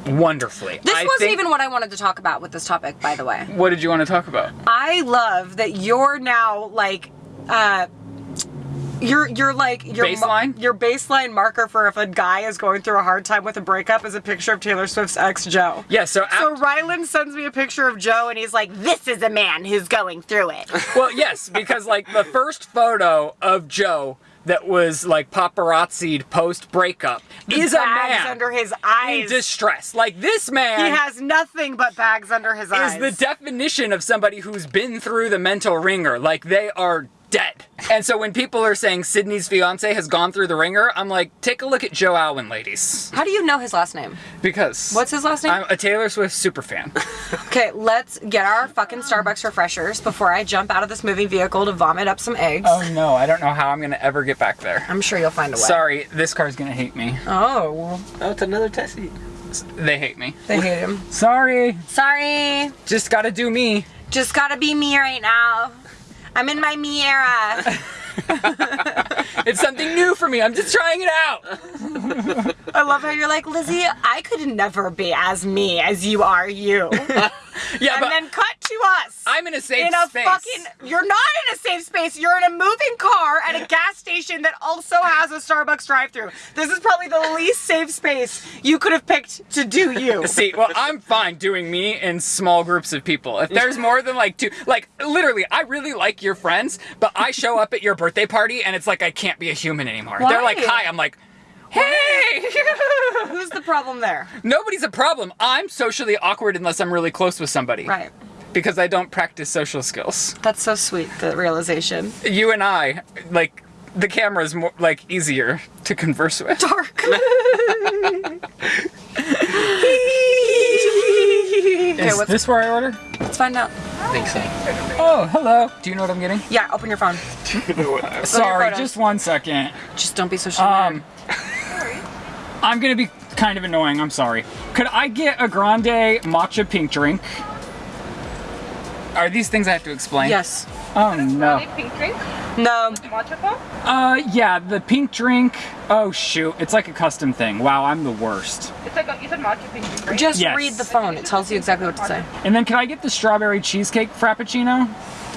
wonderfully. this I wasn't think- even what I wanted to talk about with this topic, by the way. What did you want to talk about? I love that you're now like, uh, you're you're like your Baseline? your baseline marker for if a guy is going through a hard time with a breakup is a picture of Taylor Swift's ex Joe. Yeah, so, So aft- Ryland sends me a picture of Joe and he's like, This is a man who's going through it. Well, yes, because like the first photo of Joe that was like paparazzi'd post breakup is a man under his in eyes. distress. Like this man he has nothing but bags under his is eyes. Is the definition of somebody who's been through the mental ringer. Like they are dead. And so when people are saying Sydney's fiance has gone through the ringer, I'm like, take a look at Joe Alwyn, ladies. How do you know his last name? Because What's his last name? I'm a Taylor Swift super fan. Okay, let's get our fucking Starbucks refreshers before I jump out of this moving vehicle to vomit up some eggs. oh no, I don't know how I'm gonna ever get back there. I'm sure you'll find a way. Sorry, this car's gonna hate me. Oh, Oh, it's another Tessie. They hate me. they hate him. Sorry, Sorry. just gotta do me. Just gotta be me right now. I'm in my me era. It's something new for me. I'm just trying it out. I love how you're like, Lizzie, I could never be as me as you are you. Yeah, and but then cut to us. I'm in a safe in a space. fucking. You're not in a safe space. You're in a moving car at a gas station that also has a Starbucks drive-through. This is probably the least safe space you could have picked to do you. See, well, I'm fine doing me in small groups of people. If there's more than like two, like literally, I really like your friends, but I show up at your birthday party and it's like I can't be a human anymore. They're like, hi. I'm like, hey. Who's the problem there? Nobody's a problem. I'm socially awkward unless I'm really close with somebody. Right. Because I don't practice social skills. That's so sweet. The realization. You and I, like, the camera's more like easier to converse with. Dark. Is what's- this where I order? Let's find out. I think so. Oh, hello. Do you know what I'm getting? Yeah, open your phone. Sorry, just one second. Just don't be so Um, I'm gonna be kind of annoying. I'm sorry. Could I get a grande matcha pink drink? Are these things I have to explain? Yes. Oh no. Pink drink, No. Uh, yeah, the pink drink. Oh shoot, it's like a custom thing. Wow, I'm the worst. It's like a, you said matcha pink drink, right? Just Yes. read the phone. It tells you exactly what to say. And then can I get the strawberry cheesecake frappuccino?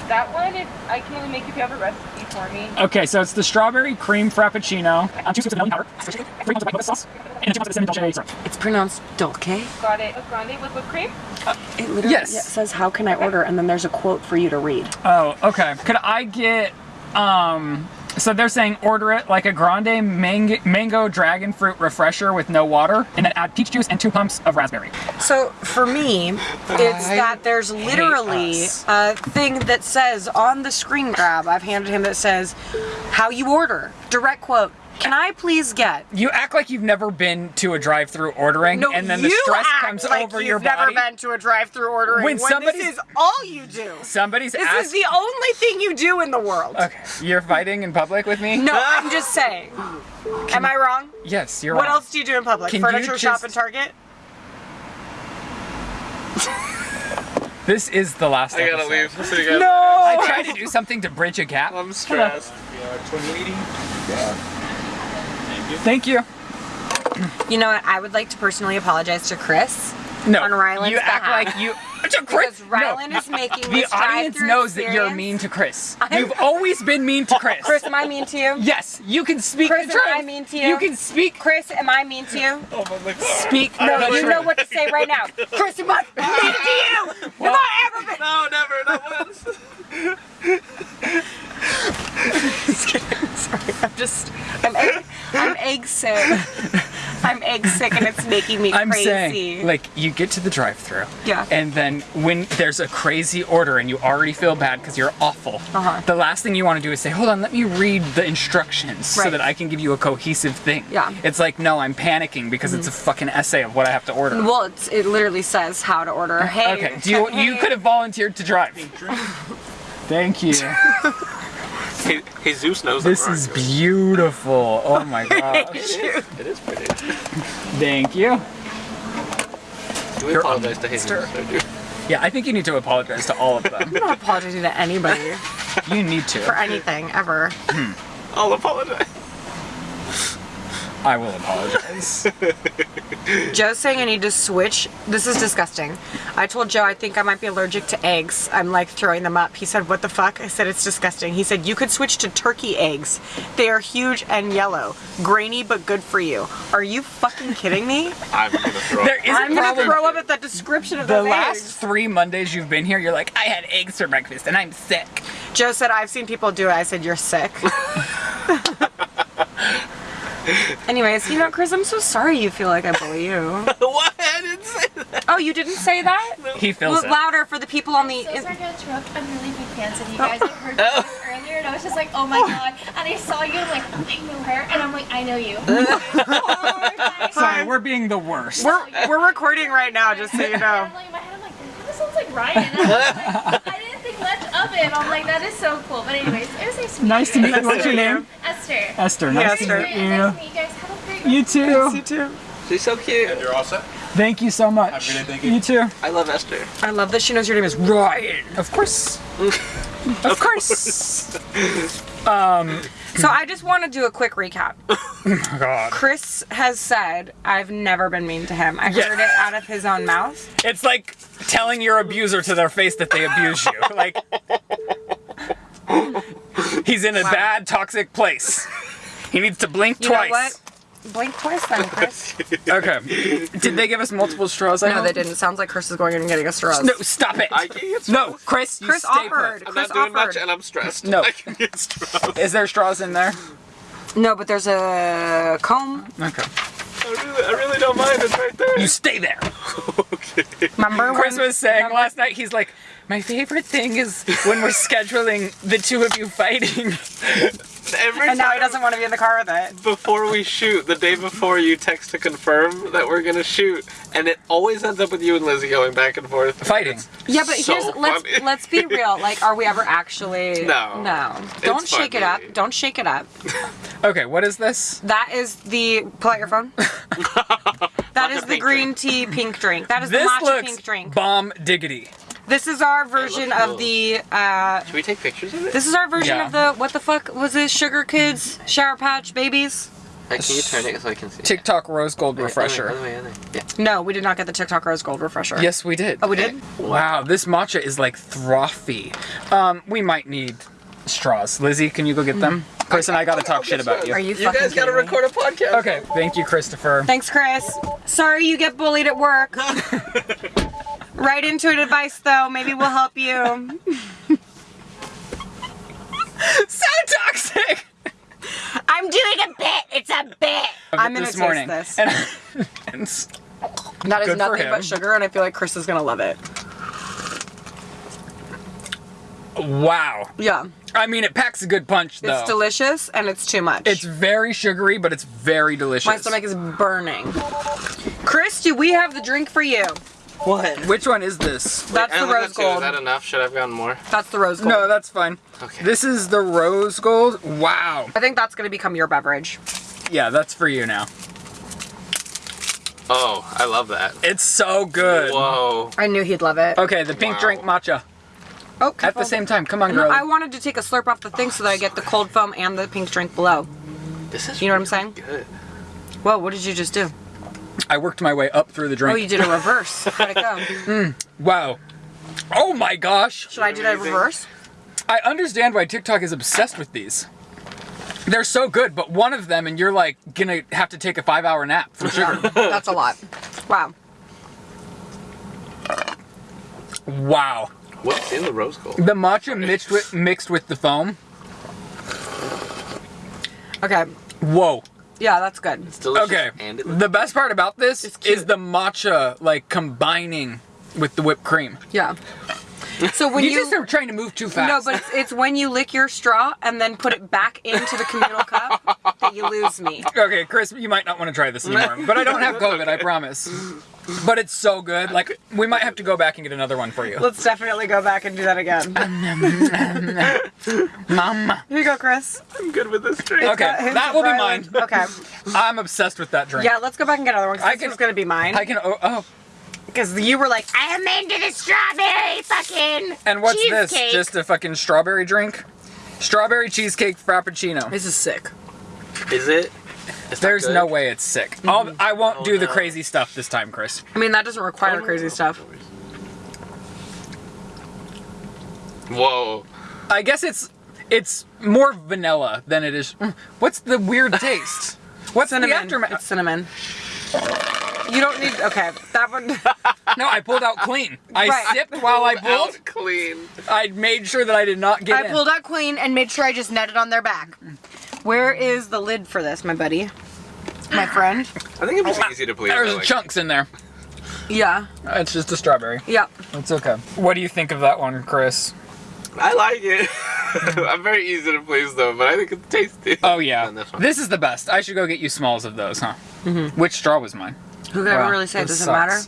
that one, if I can only make if you have a recipe for me. Okay, so it's the strawberry cream frappuccino. Uh, two scoops of vanilla powder, three ounces of white sauce, and two ounces of cinnamon dolce syrup. It's pronounced dolce. Got it. A grande with whipped cream. It literally Yes. yeah, says, "How can I order?" and then there's a quote for you to read. Oh, okay. Could I get um so they're saying order it like a grande mang- mango dragon fruit refresher with no water and then add peach juice and two pumps of raspberry. So for me, it's that there's literally us. a thing that says on the screen grab I've handed him that says how you order. Direct quote. Can I please get? You act like you've never been to a drive-through ordering No, and then the stress comes like over your body. you've never been to a drive-through ordering. When When, somebody's- this is all you do. Somebody's This asked is the only thing you do in the world. Okay, you're fighting in public with me? No, I'm just saying. Am I wrong? Yes, you're What wrong. else do you do in public? Can you Furniture shop just- and Target? This is the last I gotta episode. leave. I'll see you guys No. I tried to do something to bridge a gap. I'm stressed. Thank you. You know what? I would like to personally apologize to Chris. No, On Ryland's you act behalf. like you. To Chris, Because Ryland no. is making The audience drive-through knows that you're mean to Chris. I'm- You've always been mean to oh, Chris. Chris, am I mean to you? Yes, you can speak Chris, the am. I mean to you? You can speak. Chris, am I mean to you? Oh my god. Speak No, the you truth. know what to say right now. Chris, am I mean to you? Have I ever been? No, never, not once. Sorry, I'm just, I'm egg, I'm egg sick. I'm egg sick and it's making me I'm crazy. saying, like, you get to the drive-through, Yeah. and then when there's a crazy order and you already feel bad because you're awful, Uh-huh. the last thing you want to do is say, "Hold on, let me read the instructions so that I can give you a cohesive thing." Yeah. Mm-hmm. It's like, no, I'm panicking because it's a fucking essay of what I have to order. well, it's, it literally says how to order. Hey, Okay, do you you could have volunteered to drive? Thank you. Hey, Jesus knows This is beautiful. Oh my gosh. It is pretty. Thank you. Do we apologize to Jesus? I do. Yeah, I think you need to apologize to all of them. I'm not apologizing to anybody You need to. for anything ever. I'll apologize. I will apologize. Joe's saying I need to switch. This is disgusting. I told Joe I think I might be allergic to eggs. I'm like throwing them up. He said, What the fuck? I said, It's disgusting. He said, You could switch to turkey eggs. They are huge and yellow. Grainy but good for you. Are you fucking kidding me? I'm gonna throw There up. is I'm gonna throw up at the description of The those last eggs. three Mondays you've been here, you're like, I had eggs for breakfast and I'm sick. Joe said, I've seen people do it. I said, You're sick. Anyways, you know, Chris, I'm so sorry you feel like I bully you. what? I didn't say that. Oh, you didn't say that? He feels Well, it. louder for the people on the. So sorry to interrupt. I'm really big fans of you oh. guys. I heard you oh. guys earlier, and I was just like, oh my oh. god. And I saw you, and like, I know her, and I'm like, I know you. Sorry, we're being the worst. We're, we're recording right now, just so you know. I'm like, in my head, I'm like, that kind of sounds like Ryan. much of it. I'm like, that is so cool. But anyways, it was nice to meet Nice to you. meet you. What's your name? Esther. Esther. Nice Esther. to Great. meet Nice to you. meet you guys. Have a great You too. You too. She's so cute. You're all set? Thank you so much. Have a good day, thank you. You too. I love Esther. I love that she knows your name is Ryan. Of course. Of course. Um, So I just want to do a quick recap. Oh, God. Chris has said I've never been mean to him. I heard it out of his own mouth. It's like telling your abuser to their face that they abuse you. Like he's in a bad toxic place. He needs to blink You twice. Know what? Blink twice then, Chris. Okay. Did they give us multiple straws? I no, hope? they didn't. Sounds like Chris is going in and getting a straw. No, stop it. I can get no, Chris, you Chris stay offered. put. I'm Chris not doing offered. much and I'm stressed. No. I can get straws. Is there straws in there? No, but there's a comb. Okay. I really, I really don't mind. It's right there. You stay there. Okay. Remember Chris when was saying last night, he's like, my favorite thing is when we're scheduling the two of you fighting. Every And now he doesn't want to be in the car with it. before we shoot, the day before you text to confirm that we're gonna shoot, and it always ends up with you and Lizzie going back and forth. Fighting. Yeah, but So here's let's let's be real. Like, are we ever actually? No. No. Don't It's shake it up. Don't shake it up. Okay, what is this? That is the pull out your phone. that is the pink green tea pink drink. That is This the matcha looks pink drink. bomb diggity. This is our version of cool. the. uh Should we take pictures of it? This is our version Yeah. of the what the fuck was this? Sugar Kids Shower Patch Babies. Hey, can you turn it so I can see? TikTok rose gold refresher. Other way, other way. Yeah. No, we did not get the TikTok Rose Gold refresher. Yes, we did. Oh, we did. Wow, this matcha is like frothy. Um, we might need straws. Lizzie, can you go get them? Chris and I gotta talk shit about you. Are you? You guys gotta me? record a podcast. Okay, thank you, Christopher. Thanks, Chris. Sorry you get bullied at work. Right into it advice though. Maybe we'll help you. So toxic. I'm doing a bit. It's a bit. I'm gonna this taste morning. this. And, and That is nothing but sugar, and I feel like Chris is gonna love it. wow. Yeah, I mean, it packs a good punch, though. it's delicious, and it's too much. It's very sugary, but it's very delicious. my stomach is burning. Chris, do we have the drink for you? What? Which one is this? That's I the rose got two. Is gold. that enough? Should I have gotten more? That's the rose gold. No, that's fine. Okay. This is the rose gold. Wow. I think that's gonna become your beverage. Yeah, that's for you now. Oh, I love that. It's so good. Whoa. I knew he'd love it. Okay, the pink Wow. drink matcha. Oh, At the same time, come on, No, girl. I wanted to take a slurp off the thing so that I get the cold foam and the pink drink below. This is You know what I'm saying? Good. Whoa, what did you just do? I worked my way up through the drink. Oh, you did a reverse. How'd it go? Hmm. Wow. Oh my gosh. Should I do that reverse? I understand why TikTok is obsessed with these. They're so good, but one of them and you're like gonna have to take a five hour nap from sugar. That's a lot. Wow. wow. What's in the rose gold? The matcha mixed with mixed with the foam. Okay. Whoa. Yeah, that's good. It's delicious. Okay. And it The best part about this is the matcha like combining with the whipped cream. Yeah. So when You, you, just are trying to move too fast. no, but it's, it's when you lick your straw and then put it back into the communal cup that you lose me. Okay, Chris, you might not want to try this anymore. But I don't have COVID, I promise. But it's so good. Like, we might have to go back and get another one for you. Let's definitely go back and do that again. Mama. Here you go, Chris. I'm good with this drink. Okay, Hints that of will be mine. Okay. I'm obsessed with that drink. Yeah, let's go back and get another one. 'cause I this can- was gonna be mine. I can. Oh, oh. Because you were like, I am into the strawberry fucking And what's this? cheesecake." Just a fucking strawberry drink? Strawberry cheesecake frappuccino. This is sick. Is it? It's There's no way it's sick. I'll, I won't Oh, do the no. crazy stuff this time, Chris. I mean, that doesn't require crazy stuff. Whoa. I guess it's it's more vanilla than it is. Mm, What's the weird taste? What's the Cinnamon. aftermath? It's cinnamon. You don't need. Okay, that one. No, I pulled out clean. I Right. sipped while I pulled. Out clean. I made sure that I did not get I in. pulled out clean and made sure I just netted on their back. Where is the lid for this, my buddy? My friend? I think I'm just easy to please. I There's like- chunks in there. Yeah. It's just a strawberry. Yeah. It's okay. What do you think of that one, Chris? I like it. I'm very easy to please though, but I think it's tasty. Oh yeah, this one. this is the best. I should go get you smalls of those, huh? Mm-hmm. Which straw was mine? Who can Wow, really say it doesn't matter?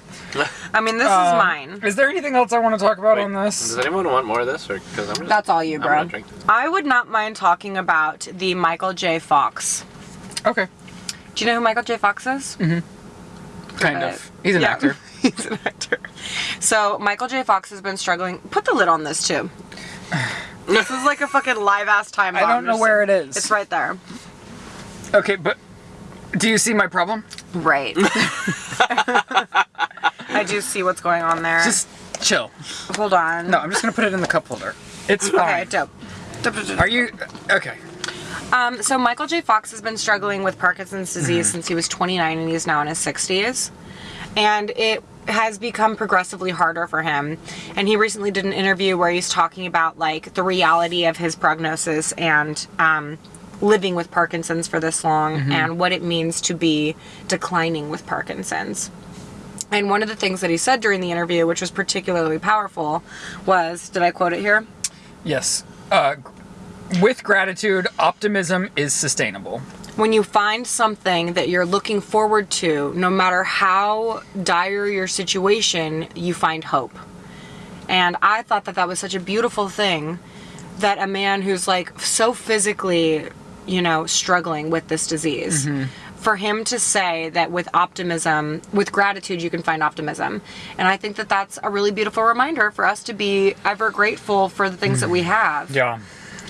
I mean, this Um, is mine. Is there anything else I want to talk about Wait, on this? Does anyone want more of this, or because I'm just? That's all you, I'm bro. drink. I would not mind talking about the Michael J. Fox. Okay, Do you know who Michael J. Fox is? kind Uh, of. He's an yeah. actor. He's an actor. So Michael J. Fox has been struggling. Put the lid on this too. This is like a fucking live ass time I don't know where it is. It's right there. Okay, but do you see my problem? Right. I do see what's going on there. Just chill. hold on. No, I'm just gonna put it in the cup holder. It's Okay, fine. dope. Dope. Are you okay? Um, so Michael J. Fox has been struggling with Parkinson's disease since he was 29 and he's now in his 60s. And it has become progressively harder for him. And he recently did an interview where he's talking about like the reality of his prognosis and um, living with Parkinson's for this long and what it means to be declining with Parkinson's. And one of the things that he said during the interview, which was particularly powerful, was did I quote it here? Yes. Uh, with gratitude, optimism is sustainable. when you find something that you're looking forward to, no matter how dire your situation, you find hope. And I thought that that was such a beautiful thing that a man who's like so physically, you know, struggling with this disease, for him to say that with optimism, with gratitude, you can find optimism. And I think that that's a really beautiful reminder for us to be ever grateful for the things that we have Yeah.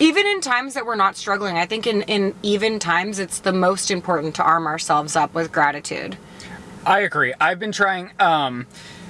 even in times that we're not struggling i think in, in even times it's the most important to arm ourselves up with gratitude I agree. I've been trying. Um,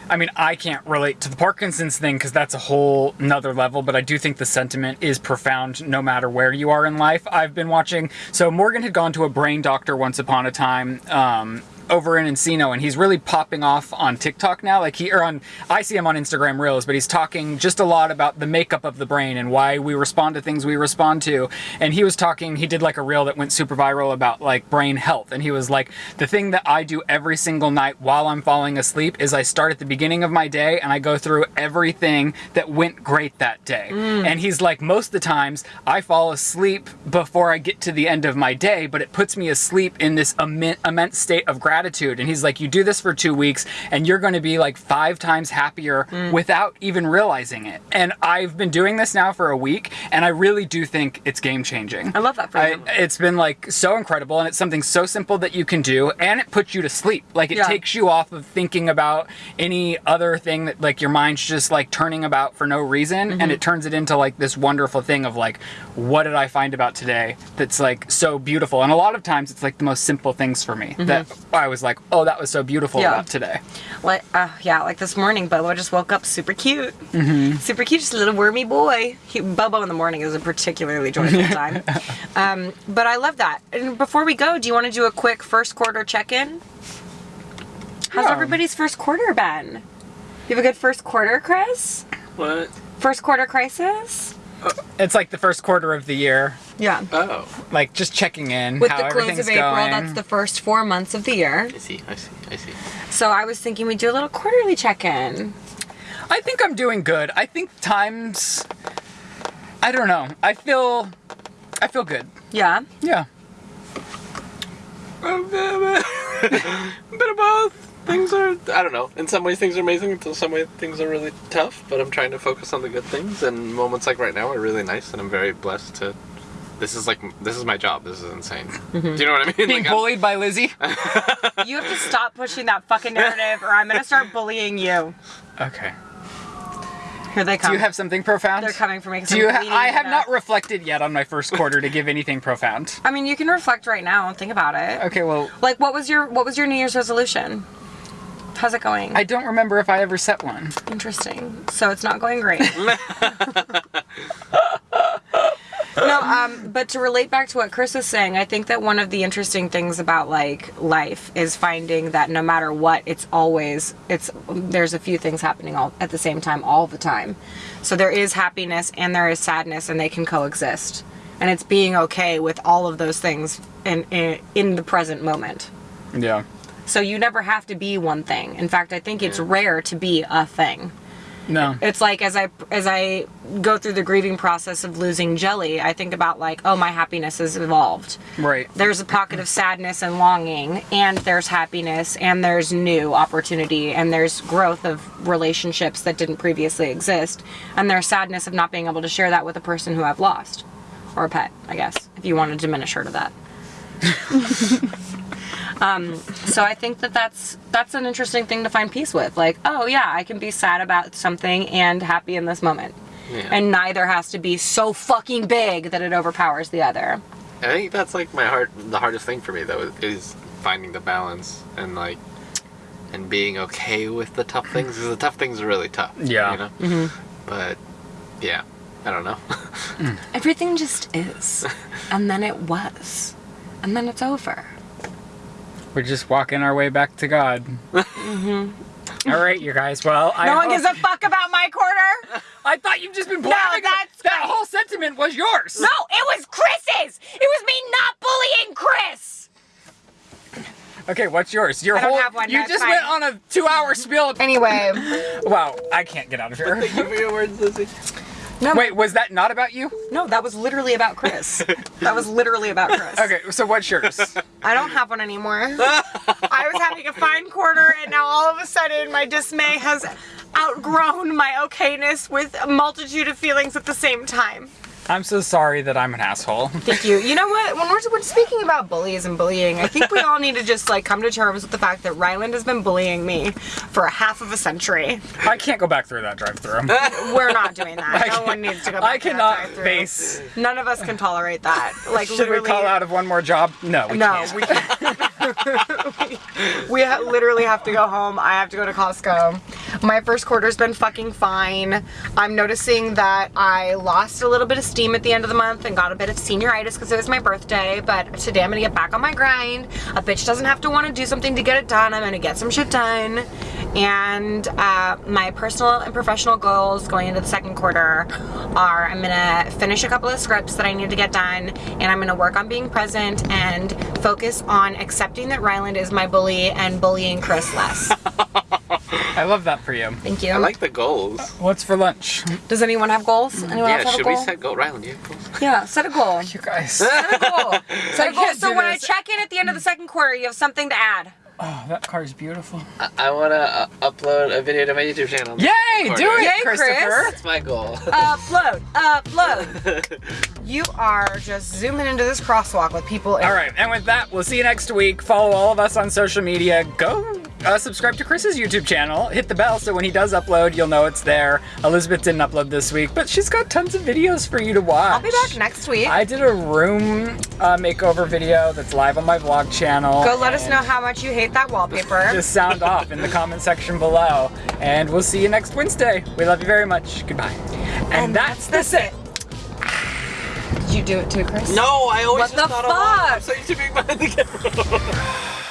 I mean, I can't relate to the Parkinson's thing because that's a whole nother level, but I do think the sentiment is profound no matter where you are in life. I've been watching. So, Morgan had gone to a brain doctor once upon a time. Um, over in Encino, and he's really popping off on TikTok now. Like he, or on, I see him on Instagram Reels, but he's talking just a lot about the makeup of the brain and why we respond to things we respond to. And he was talking, he did like a reel that went super viral about like brain health, and he was like, the thing that I do every single night while I'm falling asleep is I start at the beginning of my day and I go through everything that went great that day. Mm. And he's like, most of the times I fall asleep before I get to the end of my day, but it puts me asleep in this immense state of gratitude. And he's like, you do this for two weeks and you're going to be like five times happier without even realizing it. And I've been doing this now for a week and I really do think it's game changing. I love that for I, you. it's been like so incredible and it's something so simple that you can do and it puts you to sleep. Like it Yeah. takes you off of thinking about any other thing that like your mind's just like turning about for no reason Mm-hmm. and it turns it into like this wonderful thing of like what did I find about today that's like so beautiful. And a lot of times it's like the most simple things for me that I was like, "Oh, that was so beautiful. Yeah. about today." like uh, yeah like this morning bobo just woke up super cute Mm-hmm. super cute just a little wormy boy he, bobo in the morning is a particularly joyful time um, but i love that and before we go do you want to do a quick first quarter check-in how's Yeah. everybody's first quarter been you have a good first quarter chris What? first quarter crisis It's like the first quarter of the year, yeah Oh, like just checking in with how the close of april going. that's the first four months of the year I see, I see, I see. so i was thinking we'd do a little quarterly check-in I think I'm doing good. I think times I don't know. I feel I feel good. yeah Yeah. A bit of both. Things are, I don't know. In some ways, things are amazing. In some ways, things are really tough. But I'm trying to focus on the good things. And moments like right now are really nice. And I'm very blessed to. This is like this is my job. This is insane. Mm-hmm. Do you know what I mean? Being Like, I'm- bullied by Lizzie. you have to stop pushing that fucking narrative or i'm gonna start bullying you Okay. here they come Do you have something profound? They're coming for me. 'cause Do you? Ha- I have not reflected yet on my first quarter to give anything profound. I mean, you can reflect right now and think about it. Okay, well, Like, what was your what was your New Year's resolution? How's it going? I don't remember if I ever set one. Interesting. So it's not going great. no, um, but to relate back to what Chris was saying, I think that one of the interesting things about like life is finding that no matter what, it's always it's there's a few things happening all at the same time all the time. So there is happiness and there is sadness, and they can coexist. And it's being okay with all of those things in in, in the present moment. Yeah. So you never have to be one thing. In fact, I think it's rare to be a thing. No. It's like as I as I go through the grieving process of losing Jelly, I think about like, oh, my happiness has evolved. Right. There's a pocket of sadness and longing, and there's happiness, and there's new opportunity, and there's growth of relationships that didn't previously exist, and there's sadness of not being able to share that with a person who I've lost, or a pet, I guess, if you want to diminish her to that. um, so I think that that's that's an interesting thing to find peace with. Like, oh yeah, I can be sad about something and happy in this moment. Yeah. and neither has to be so fucking big that it overpowers the other. I think that's like my heart. The hardest thing for me though is, is finding the balance and like and being okay with the tough things. Because the tough things are really tough. Yeah. You know. Mm-hmm. But yeah, I don't know. Everything just is, and then it was, and then it's over. We're just walking our way back to God. Mm-hmm. All right, you guys. Well, I No one gives a fuck about my quarter. I thought you've just been blabbing. that's that whole sentiment was yours. No, it was Chris's. It was me not bullying Chris. Okay, what's yours? Your I don't whole. have one, You that's just fine. went on a two-hour spiel. Anyway, Wow, I can't get out of here. Thank you for your words, Lizzie. No, Wait, was that not about you? no, that was literally about Chris. That was literally about Chris. Okay, so what's yours? I don't have one anymore. I was having a fine quarter, and now all of a sudden, my dismay has outgrown my okayness with a multitude of feelings at the same time. I'm so sorry that I'm an asshole. Thank you. You know what? When we're, when speaking about bullies and bullying, I think we all need to just like come to terms with the fact that Ryland has been bullying me for a half of a century. I can't go back through that drive-through. We're not doing that. no one needs to go. Back I cannot face. None of us can tolerate that. Like Should we call out of one more job? No, we no, can't. we can't. we literally have to go home. I have to go to Costco. My first quarter's been fucking fine. I'm noticing that I lost a little bit of steam at the end of the month and got a bit of senioritis because it was my birthday. But today I'm gonna get back on my grind. A bitch doesn't have to want to do something to get it done. I'm gonna get some shit done. And uh, my personal and professional goals going into the second quarter are I'm gonna finish a couple of scripts that I need to get done, and I'm gonna work on being present and focus on accepting that Ryland is my bully and bullying Chris less. I love that for you. Thank you. I like the goals. What's for lunch? Does anyone have goals? Anyone Yeah, else have should we set goal? Ryland, you have goals? yeah, set a goal. You guys. Set a goal. Set a goal. So do when I check in at the end of the second quarter, you have something to add. Oh, that car is beautiful. I, I want to uh, upload a video to my YouTube channel. Yay! Do it, Yay, Chris. Christopher. That's my goal. Upload, upload. you are just zooming into this crosswalk with people. In All right, and with that, we'll see you next week. Follow all of us on social media. Go uh, subscribe to Chris's YouTube channel. Hit the bell so when he does upload, you'll know it's there. Elizabeth didn't upload this week, but she's got tons of videos for you to watch. I'll be back next week. I did a room uh, makeover video that's live on my vlog channel. Go let us know how much you hate that wallpaper. Just sound off in the comment section below. And we'll see you next Wednesday. We love you very much. Goodbye. And, that's, the sit. Did you do it too, Chris? No, I always What just the thought along. fuck?